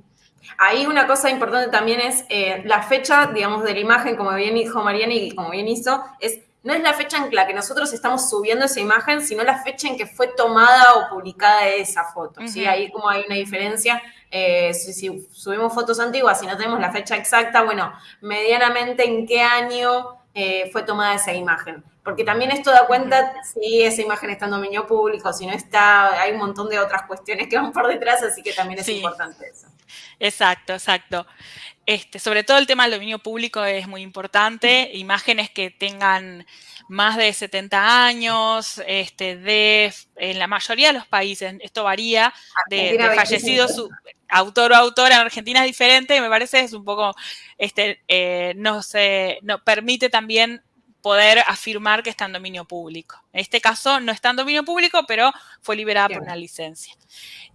Ahí una cosa importante también es eh, la fecha, digamos, de la imagen, como bien dijo Mariani y como bien hizo, es no es la fecha en la que nosotros estamos subiendo esa imagen, sino la fecha en que fue tomada o publicada esa foto. ¿sí? Ahí como hay una diferencia. Eh, si, subimos fotos antiguas y no tenemos la fecha exacta, bueno, medianamente en qué año eh, fue tomada esa imagen. Porque también esto da cuenta si esa imagen está en dominio público, si no está, hay un montón de otras cuestiones que van por detrás, así que también es importante eso. Exacto, exacto. Este, sobre todo el tema del dominio público es muy importante. Imágenes que tengan más de 70 años, este, de, en la mayoría de los países, esto varía, de, fallecido su autor o autora en Argentina es diferente, y me parece es un poco, este, eh, no se, no, permite también poder afirmar que está en dominio público. En este caso no está en dominio público, pero fue liberada por una licencia.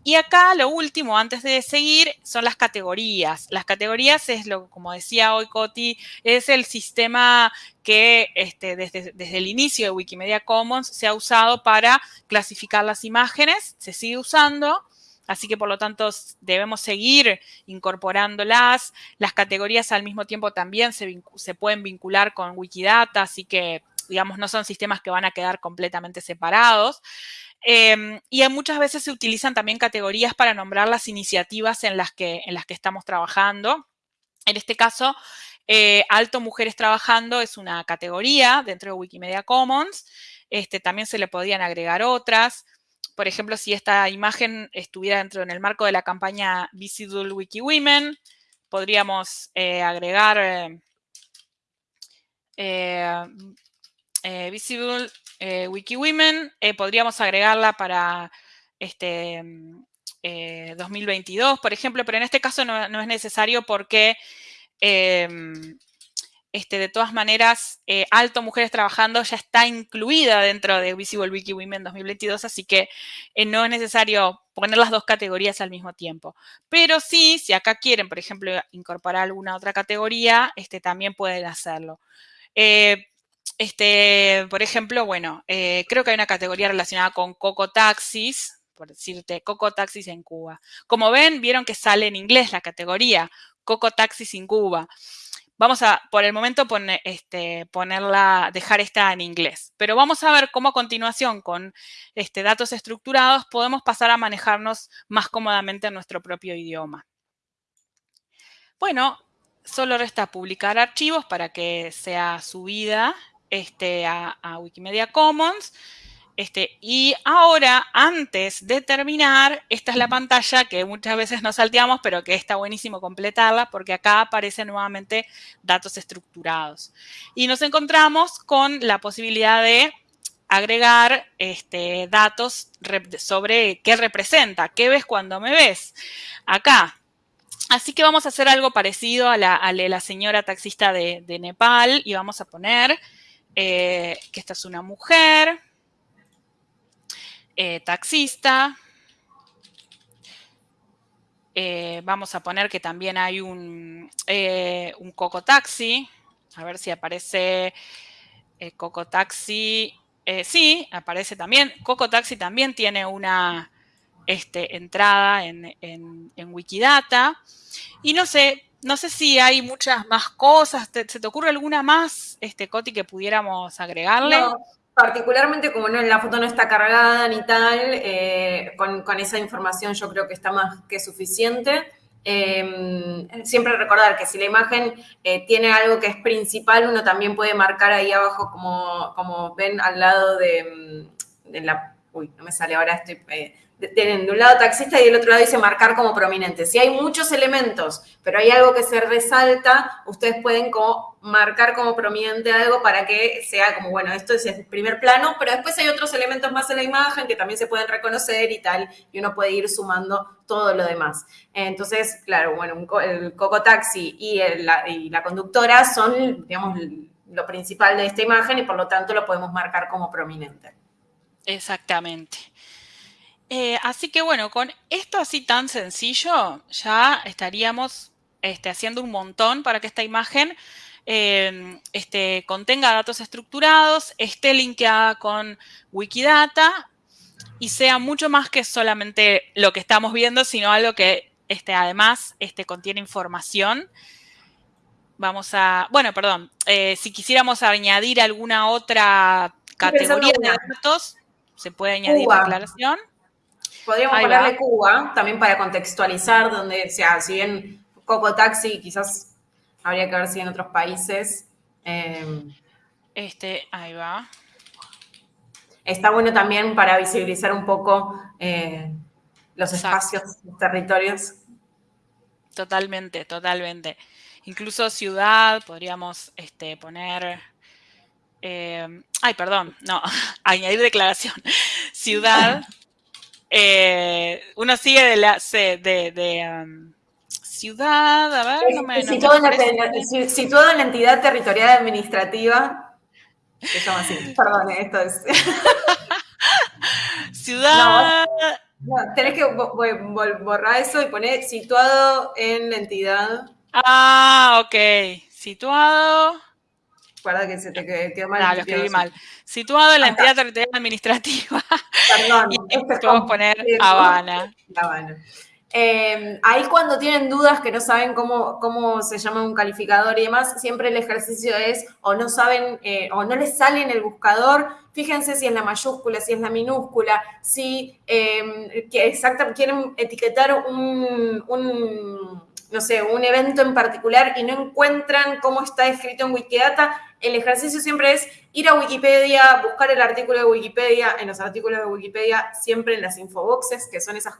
Y acá lo último, antes de seguir, son las categorías. Las categorías es lo, como decía hoy Coti, es el sistema que este, desde, desde el inicio de Wikimedia Commons se ha usado para clasificar las imágenes, se sigue usando. Así que por lo tanto debemos seguir incorporándolas. Las categorías al mismo tiempo también se, pueden vincular con Wikidata, así que digamos, no son sistemas que van a quedar completamente separados. Em, y muchas veces se utilizan también categorías para nombrar las iniciativas en las que, estamos trabajando. En este caso, eh, Alto Mujeres Trabajando es una categoría dentro de Wikimedia Commons. Este, también se le podrían agregar otras. Por ejemplo, si esta imagen estuviera dentro en el marco de la campaña Visible Wiki Women, podríamos eh, agregar eh, Visible Wiki Women, podríamos agregarla para este, 2022, por ejemplo, pero en este caso no es necesario porque Em, este, de todas maneras, eh, Alto Mujeres Trabajando ya está incluida dentro de Visible Wiki Women 2022, así que eh, no es necesario poner las dos categorías al mismo tiempo. Pero sí, si acá quieren, por ejemplo, incorporar alguna otra categoría, este, también pueden hacerlo. Eh, este, por ejemplo, bueno, creo que hay una categoría relacionada con Coco Taxis, por decirte, Coco Taxis en Cuba. Como ven, vieron que sale en inglés la categoría. Coco Taxis en Cuba. Vamos a, por el momento, este, ponerla, dejar esta en inglés. Pero vamos a ver cómo a continuación, con este, datos estructurados, podemos pasar a manejarnos más cómodamente en nuestro propio idioma. Bueno, solo resta publicar archivos para que sea subida este, a Wikimedia Commons. Este, y ahora, antes de terminar, esta es la pantalla que muchas veces nos salteamos, pero que está buenísimo completarla porque acá aparecen nuevamente datos estructurados. Y nos encontramos con la posibilidad de agregar este, datos sobre qué representa, qué ves cuando me ves. Acá. Así que vamos a hacer algo parecido a la, la señora taxista de, Nepal y vamos a poner eh, que esta es una mujer eh, taxista. Eh, vamos a poner que también hay un, eh, un Coco Taxi. A ver si aparece Coco Taxi. sí, aparece también. Coco Taxi también tiene una este, entrada en, Wikidata. Y no sé, no sé si hay muchas más cosas. ¿Se te ocurre alguna más, este, Coti, que pudiéramos agregarle? Particularmente como no, la foto no está cargada ni tal, eh, con, esa información yo creo que está más que suficiente. Em, siempre recordar que si la imagen eh, tiene algo que es principal, uno también puede marcar ahí abajo, como, como ven al lado de, de la... Uy, no me sale ahora, estoy... Eh, de un lado taxista y del otro lado dice marcar como prominente. Si hay muchos elementos, pero hay algo que se resalta, ustedes pueden marcar como prominente algo para que sea como, bueno, esto es el primer plano, pero después hay otros elementos más en la imagen que también se pueden reconocer y tal, y uno puede ir sumando todo lo demás. Entonces, claro, bueno, el Coco Taxi y, la, conductora son, digamos, lo principal de esta imagen y por lo tanto lo podemos marcar como prominente. Exactamente. Eh, así que bueno, con esto así tan sencillo, ya estaríamos este, haciendo un montón para que esta imagen em, este, contenga datos estructurados, esté linkeada con Wikidata y sea mucho más que solamente lo que estamos viendo, sino algo que este, además este, contiene información. Vamos a, bueno, perdón, eh, si quisiéramos añadir alguna otra categoría de datos, se puede añadir la aclaración. Podríamos ponerle Cuba, también para contextualizar, donde, o sea, si bien Coco Taxi quizás habría que ver si en otros países. Em, este, ahí va. Está bueno también para visibilizar un poco eh, los espacios, los territorios. Totalmente, totalmente. Incluso ciudad, podríamos este, poner. Em, ay, perdón, no, añadir declaración. Ciudad. Eh, uno sigue de la de, um, ciudad, a ver, no me, situado, en la, entidad territorial administrativa, se llama así, perdón, esto es. ciudad. tenés que borrar eso y poner situado en la entidad. Ah, ok. Situado. Guarda que se te quedó mal. No, lo escribí mal. Situado en la entidad territorial administrativa. Perdón. y podemos poner Habana. Habana. Eh, ahí cuando tienen dudas que no saben cómo, cómo se llama un calificador y demás, siempre el ejercicio es o no saben eh, o no les sale en el buscador, fíjense si es la mayúscula, si es la minúscula, si que quieren etiquetar un, no sé, un evento en particular y no encuentran cómo está escrito en Wikidata, el ejercicio siempre es ir a Wikipedia, buscar el artículo de Wikipedia, en los artículos de Wikipedia, siempre en las infoboxes, que son esas,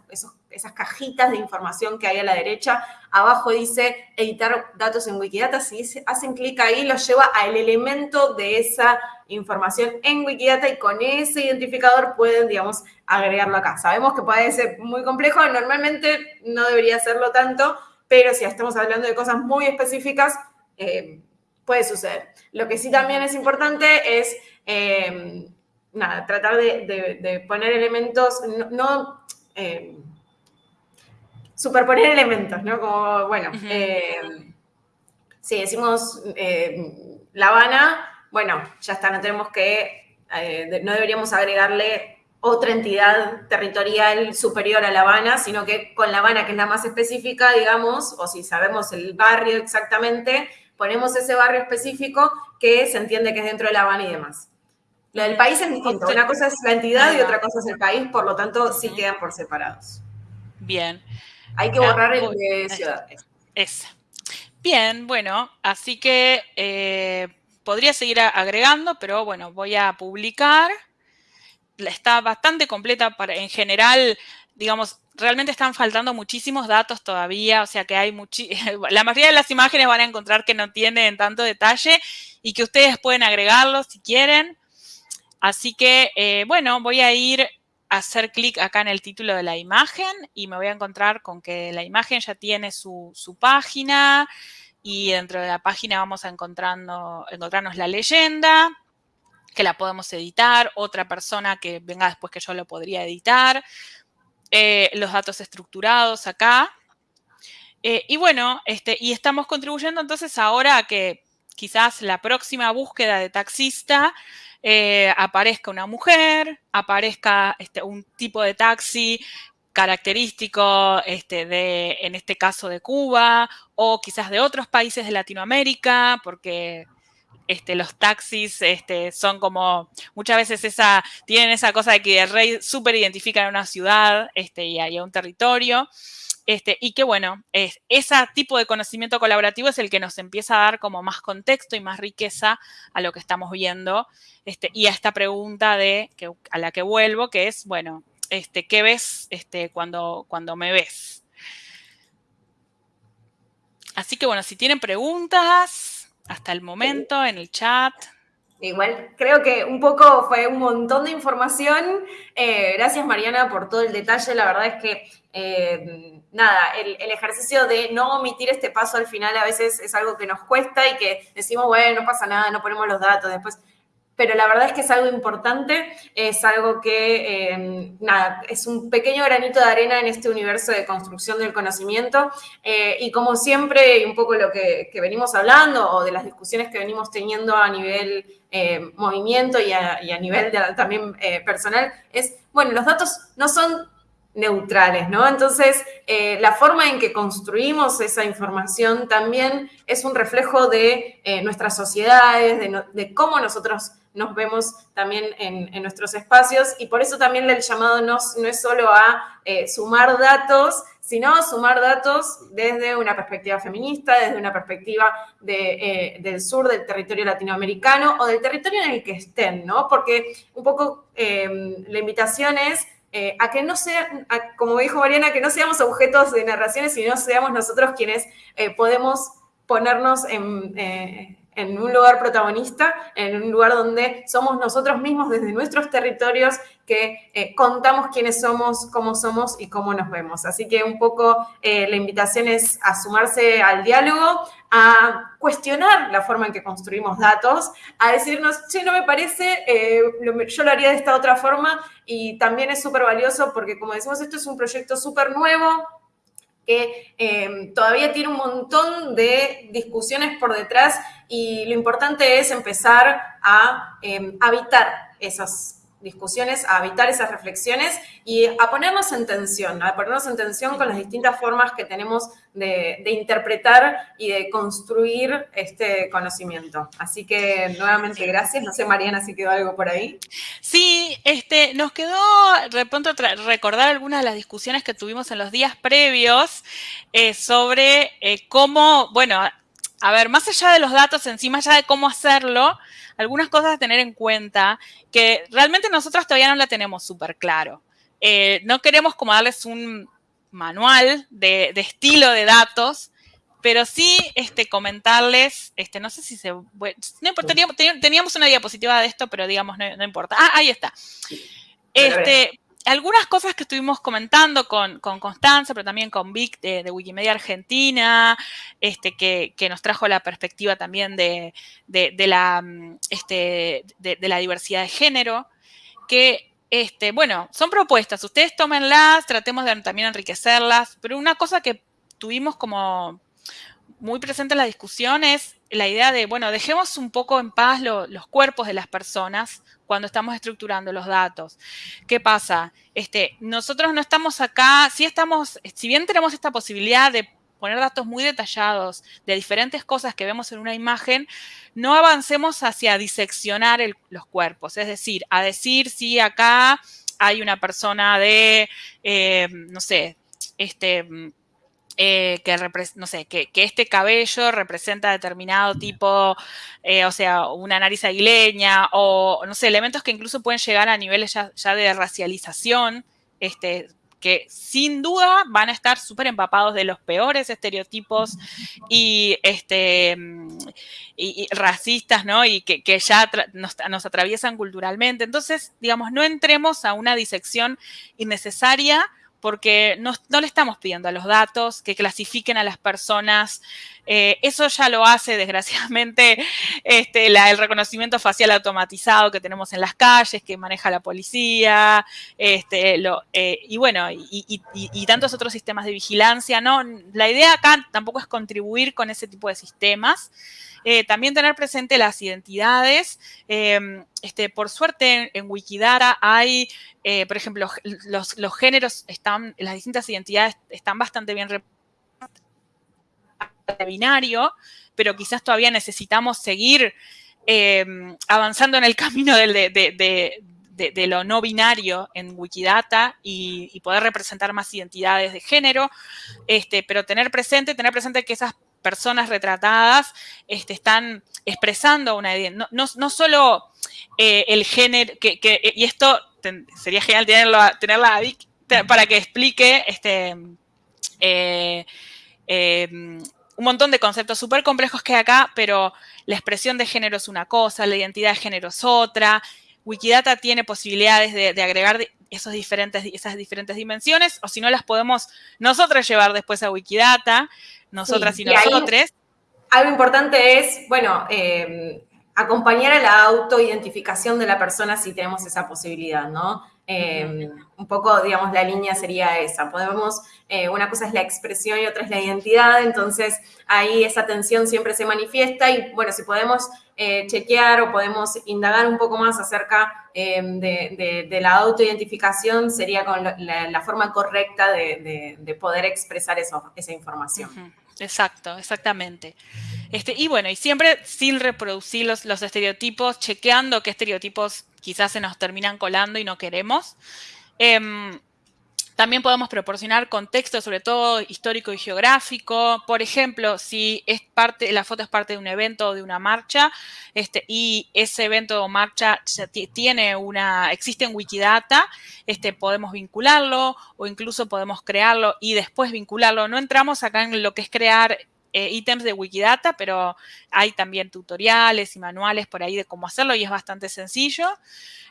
esas cajitas de información que hay a la derecha. Abajo dice editar datos en Wikidata. Si hacen clic ahí, los lleva al elemento de esa información en Wikidata y con ese identificador pueden, digamos, agregarlo acá. Sabemos que puede ser muy complejo, normalmente no debería serlo tanto, pero si estamos hablando de cosas muy específicas, eh, puede suceder. Lo que sí también es importante es, eh, nada, tratar de, poner elementos, no, eh, superponer elementos, ¿no? Como, bueno, si decimos La Habana, bueno, ya está, no tenemos que, no deberíamos agregarle otra entidad territorial superior a La Habana, sino que con La Habana, que es la más específica, digamos, o si sabemos el barrio exactamente, ponemos ese barrio específico que se entiende que es dentro de La Habana y demás. Lo del país es distinto. Una cosa es la entidad y otra cosa es el país, por lo tanto, sí quedan por separados. Bien. Hay que borrar el de ciudad. Es. Bien, bueno, así que eh, podría seguir agregando, pero bueno, voy a publicar. Está bastante completa para, en general, digamos, realmente están faltando muchísimos datos todavía, o sea que hay la mayoría de las imágenes van a encontrar que no tienen tanto detalle y que ustedes pueden agregarlos si quieren. Así que, eh, bueno, voy a ir a hacer clic acá en el título de la imagen y me voy a encontrar con que la imagen ya tiene su, página y dentro de la página vamos a encontrando, encontrarnos la leyenda, que la podemos editar, otra persona que venga después que yo lo podría editar. Eh, los datos estructurados acá. Eh, y bueno, este, y estamos contribuyendo entonces ahora a que quizás la próxima búsqueda de taxista eh, aparezca una mujer, aparezca este, un tipo de taxi característico este, de, en este caso, de Cuba o quizás de otros países de Latinoamérica, porque este, los taxis este, son como, muchas veces esa, tienen esa cosa de que el rey súper identifica a una ciudad este, y a un territorio. Este, y que bueno, es, ese tipo de conocimiento colaborativo es el que nos empieza a dar como más contexto y más riqueza a lo que estamos viendo este, y a esta pregunta de, que, a la que vuelvo, que es, bueno, este, ¿qué ves este, cuando, cuando me ves? Así que bueno, si tienen preguntas, hasta el momento en el chat. Igual, creo que un poco fue un montón de información. Eh, gracias, Mariana, por todo el detalle. La verdad es que, eh, nada, el, el, ejercicio de no omitir este paso al final a veces es algo que nos cuesta y que decimos, bueno, no pasa nada, no ponemos los datos. Después pero la verdad es que es algo importante, es algo que, eh, nada, es un pequeño granito de arena en este universo de construcción del conocimiento. Eh, y como siempre, y un poco lo que, venimos hablando o de las discusiones que venimos teniendo a nivel eh, movimiento y a, nivel también personal, es, bueno, los datos no son neutrales, ¿no? Entonces, la forma en que construimos esa información también es un reflejo de nuestras sociedades, de, de, cómo nosotros nos vemos también en, nuestros espacios y por eso también el llamado no, no es solo a eh, sumar datos, sino sumar datos desde una perspectiva feminista, desde una perspectiva eh, del sur del territorio latinoamericano o del territorio en el que estén, ¿no? Porque un poco eh, la invitación es a que no sea, como dijo Mariana, que no seamos objetos de narraciones, sino seamos nosotros quienes podemos ponernos en en un lugar protagonista, en un lugar donde somos nosotros mismos desde nuestros territorios que eh, contamos quiénes somos, cómo somos y cómo nos vemos. Así que un poco eh, la invitación es a sumarse al diálogo, a cuestionar la forma en que construimos datos, a decirnos, che, no me parece, eh, yo lo haría de esta otra forma y también es súper valioso porque como decimos, esto es un proyecto súper nuevo, que em, todavía tiene un montón de discusiones por detrás y lo importante es empezar a em, habitar esas discusiones, a evitar esas reflexiones y a ponernos en tensión, a ponernos en tensión con las distintas formas que tenemos de, interpretar y de construir este conocimiento. Así que nuevamente gracias. No sé, Mariana, si quedó algo por ahí. Sí, este, nos quedó de pronto recordar algunas de las discusiones que tuvimos en los días previos eh, sobre eh, cómo, bueno, a ver, más allá de los datos en sí, más allá de cómo hacerlo, algunas cosas a tener en cuenta que realmente nosotros todavía no la tenemos súper claro. Eh, no queremos como darles un manual de, estilo de datos, pero sí este, comentarles, este, no sé si se... no importa, teníamos, una diapositiva de esto, pero digamos, no, importa. Ah, ahí está. Este, algunas cosas que estuvimos comentando con, Constanza, pero también con Vic de, Wikimedia Argentina, este, que, nos trajo la perspectiva también de, la, este, de, la diversidad de género, que, este, bueno, son propuestas, ustedes tómenlas, tratemos de también enriquecerlas, pero una cosa que tuvimos como muy presente en la discusión es la idea de, bueno, dejemos un poco en paz los cuerpos de las personas cuando estamos estructurando los datos. ¿Qué pasa? Este, nosotros no estamos acá, si estamos, si bien tenemos esta posibilidad de poner datos muy detallados de diferentes cosas que vemos en una imagen, no avancemos hacia diseccionar los cuerpos, es decir, a decir si acá hay una persona de, eh, no sé, este eh, que, no sé, que, este cabello representa determinado tipo, eh, o sea, una nariz aguileña o, no sé, elementos que incluso pueden llegar a niveles ya, de racialización, este, que sin duda van a estar súper empapados de los peores estereotipos y, este, y, racistas, ¿no? Y que, ya nos, nos, atraviesan culturalmente. Entonces, digamos, no entremos a una disección innecesaria porque no, le estamos pidiendo a los datos que clasifiquen a las personas. Eh, eso ya lo hace, desgraciadamente, este, el reconocimiento facial automatizado que tenemos en las calles, que maneja la policía, este, eh, y bueno, y, tantos otros sistemas de vigilancia. ¿no? La idea acá tampoco es contribuir con ese tipo de sistemas. Eh, también tener presente las identidades. Em, este, por suerte en, Wikidata hay, por ejemplo, los, géneros están, las distintas identidades están bastante bien representadas binario, pero quizás todavía necesitamos seguir em, avanzando en el camino de, lo no binario en Wikidata y, poder representar más identidades de género, este, pero tener presente, tener presente que esas personas retratadas este, están expresando una identidad, no, solo eh, el género, que, y esto sería genial tenerlo, tenerla para que explique este, eh, eh, un montón de conceptos súper complejos que hay acá, pero la expresión de género es una cosa, la identidad de género es otra. Wikidata tiene posibilidades de, agregar esos diferentes, esas diferentes dimensiones, o si no las podemos nosotros llevar después a Wikidata nosotras y, nosotros. Algo importante es, bueno, eh, acompañar a la autoidentificación de la persona si tenemos esa posibilidad, ¿no? Eh, un poco, digamos, la línea sería esa. Podemos, eh, una cosa es la expresión y otra es la identidad, entonces ahí esa tensión siempre se manifiesta y, bueno, si podemos chequear o podemos indagar un poco más acerca de, la autoidentificación, sería con la, forma correcta de, poder expresar eso, esa información. Exacto, exactamente. Este, y bueno, y siempre sin reproducir los, los estereotipos, chequeando qué estereotipos quizás se nos terminan colando y no queremos. Em, también podemos proporcionar contexto, sobre todo histórico y geográfico. Por ejemplo, si es parte, la foto es parte de un evento o de una marcha, este, y ese evento o marcha tiene una, existe en Wikidata, este, podemos vincularlo o incluso podemos crearlo y después vincularlo. No entramos acá en lo que es crear eh, ítems de Wikidata, pero hay también tutoriales y manuales por ahí de cómo hacerlo y es bastante sencillo.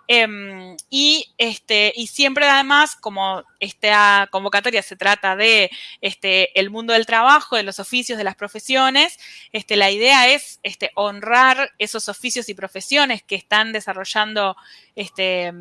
Em, y, este, y siempre además, como esta convocatoria se trata de este, el mundo del trabajo, de los oficios, de las profesiones, este, la idea es este, honrar esos oficios y profesiones que están desarrollando este,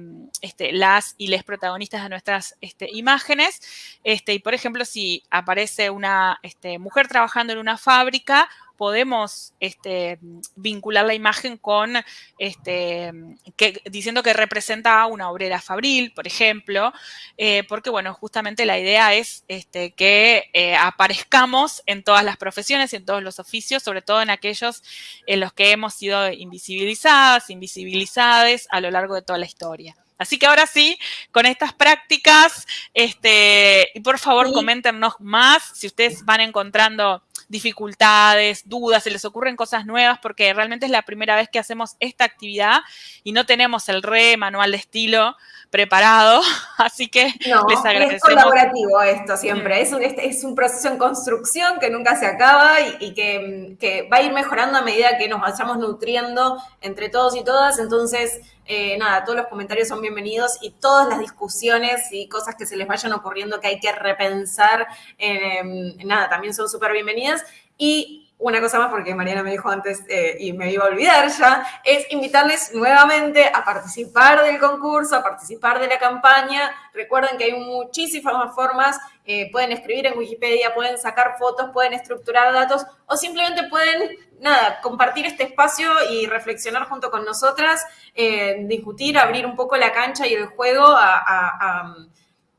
este, las y les protagonistas de nuestras este, imágenes. Este, y por ejemplo, si aparece una este, mujer trabajando en una fábrica, podemos este, vincular la imagen con, este, que, diciendo que representa a una obrera fabril, por ejemplo, eh, porque, bueno, justamente la idea es este, que eh, aparezcamos en todas las profesiones y en todos los oficios, sobre todo en aquellos en los que hemos sido invisibilizadas, invisibilizadas a lo largo de toda la historia. Así que ahora sí, con estas prácticas, este, y por favor, coméntenos más si ustedes van encontrando dificultades, dudas, se les ocurren cosas nuevas, porque realmente es la primera vez que hacemos esta actividad y no tenemos el re manual de estilo preparado, así que les agradecemos. Es colaborativo esto siempre, es un, es un proceso en construcción que nunca se acaba y, que, que, va a ir mejorando a medida que nos vayamos nutriendo entre todos y todas, entonces, eh, nada, todos los comentarios son bienvenidos y todas las discusiones y cosas que se les vayan ocurriendo que hay que repensar, eh, nada, también son súper Y una cosa más, porque Mariana me dijo antes eh, y me iba a olvidar ya, es invitarles nuevamente a participar del concurso, a participar de la campaña. Recuerden que hay muchísimas formas, eh, pueden escribir en Wikipedia, pueden sacar fotos, pueden estructurar datos o simplemente pueden, nada, compartir este espacio y reflexionar junto con nosotras, eh, discutir, abrir un poco la cancha y el juego a,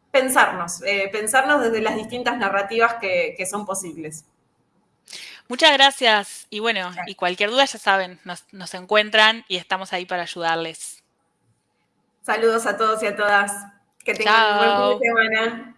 pensarnos, pensarnos desde las distintas narrativas que son posibles. Muchas gracias. Y bueno, y cualquier duda ya saben, nos, encuentran y estamos ahí para ayudarles. Saludos a todos y a todas. Que tengan un buen fin de semana.